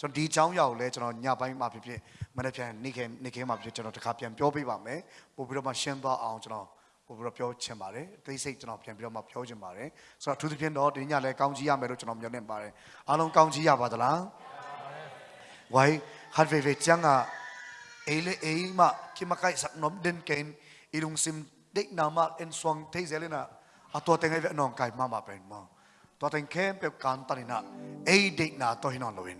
ကျွန်တော်ဒီအကြောင်းအရာကိုလည်းကျွန်တော်ညပိုင်းမှာဖြစ်ဖြစ် မနေ့ပြန်နေ့ခင်နေ့ခင်မှာဖြစ်ကျွန်တော်တခါပြန်ပြောပေးပါမယ်ပို့ပြီးတော့မှရှင်းသွားအောင်ကျွန်တော်ပို့ပြီးတော့ပြောချင်ပါတယ်အသေးစိတ်ကျွန်တော်ပြန်ပြီးတော့မှပြောချင်ပါတယ်ဆိုတော့အထူးသဖြင့်တော့ဒီညလည်းကောင်းကြီးရမယ်လို့ကျွန်တော်မျှော်လင့်ပါတယ်အားလုံးကောင်းကြီးရပါသလားဝိုင်းဟတ်ဝေဝေချန်ကအေလေအေမကိမကိုင်စက်နုံဒင်ကင်အီလုံစင်ဒိတ်နာမအန်ဆွမ်တေးဇဲလနာအတော်တင်ငယ်ဝနောင်ကိုင်မမပန်မောတော်တင်ခဲပေကန်တရနာအေဒိတ်နာတော့ဟိနောလောဝင်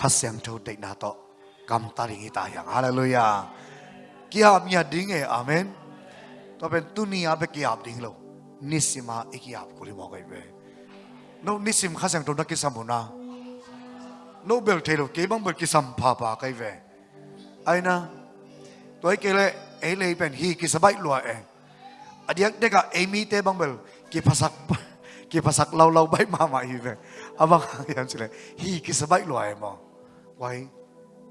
ဟတ်ဆန်ထိုဒိတ်နာတော့ kamtaringi tayang. Haleluya. Kiap niya dinge. Amen. To pen tuni abe kiap ding lo. Nisima ikiap kuli mo kay be. No nisim khasang to nakisam na. No bel telo ke bang bel kisam pa pa kay be. Ay na. To ay kele ay le pen hi kisabay lua eh. Adiak deka ay mi te bang bel kipasak pa. กี่ภาษาเราเราใบมาใหม่เลยอาบังยังสิเลยฮีกิสบายรวยมั้งไว้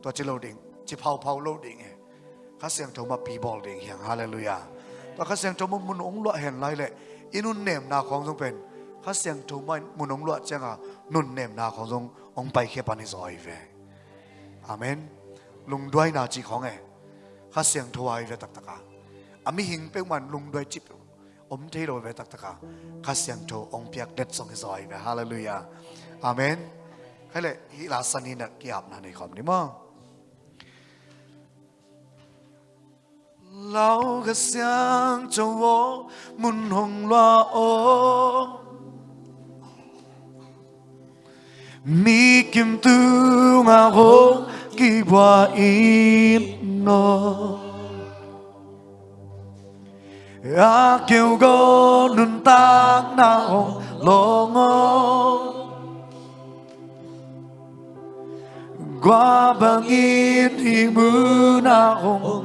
ตัวจิโลดิงจิเผาเผาโลดิงเองข้าเสียงโทมาปีบอลดิงเฮียงฮาเลลูยาตัวข้าเสียงทมามุนองลวเห็นไรเลยอินุนเนมนาของทรงเป็นข้าเสียงโทมามุนองลวเจ้านุนเนมนาของทรงองไปเขปานิซอยเวอาเมนลุงด้วยนาจีของเองข้าเสียงทวายเวตักตะกาอามิหิงเป็นวันลุงด้วยจิบอมเทโรเวตักตะกาข้าเสียงโทองเปียกเด็ดทรงซอยเวฮาเลลูยาอาเมนใครเลยฮิลาสันีนักกียบนาในความนี้มั้ง 老个想着我mun hong loa o mi kim tu nga ho ki wa in no a kêu go nun ta na hong lo ngo qua bangin hi mu na hong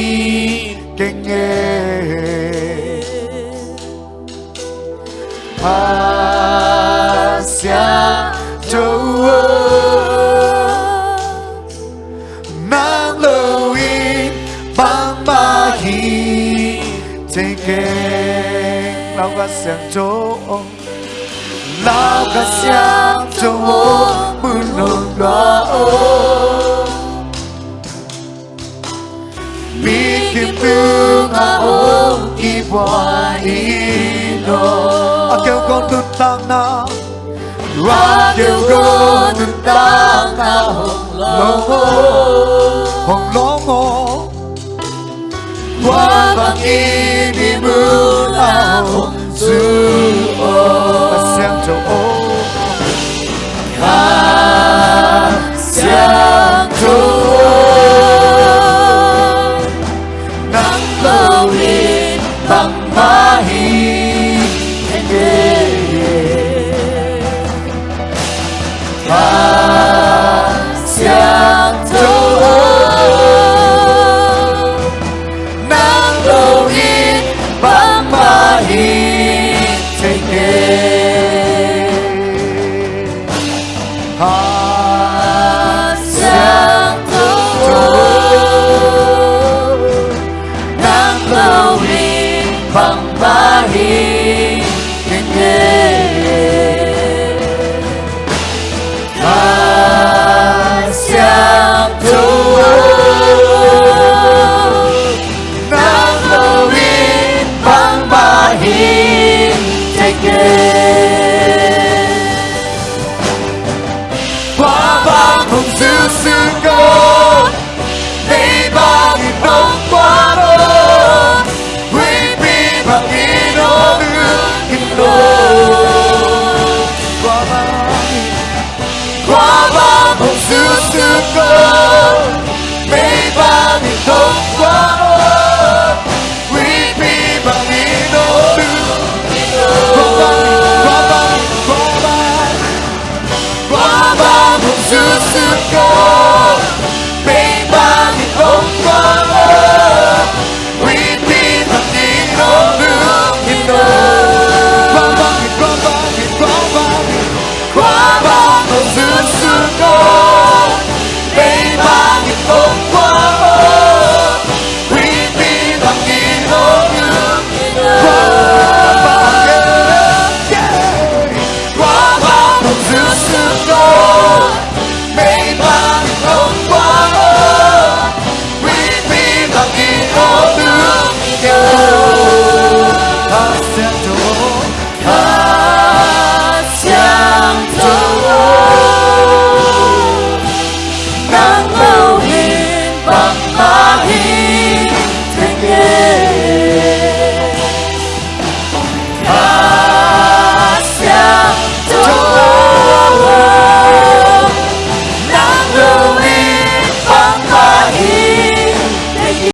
向左，老个向左，不能落。Mi kim tương a o i wa i no. A kêu con tương tăng na. Ra kêu con tương tăng na hồng lô ngô. Hồng lô ngô. Qua bằng y đi mưa na Central O.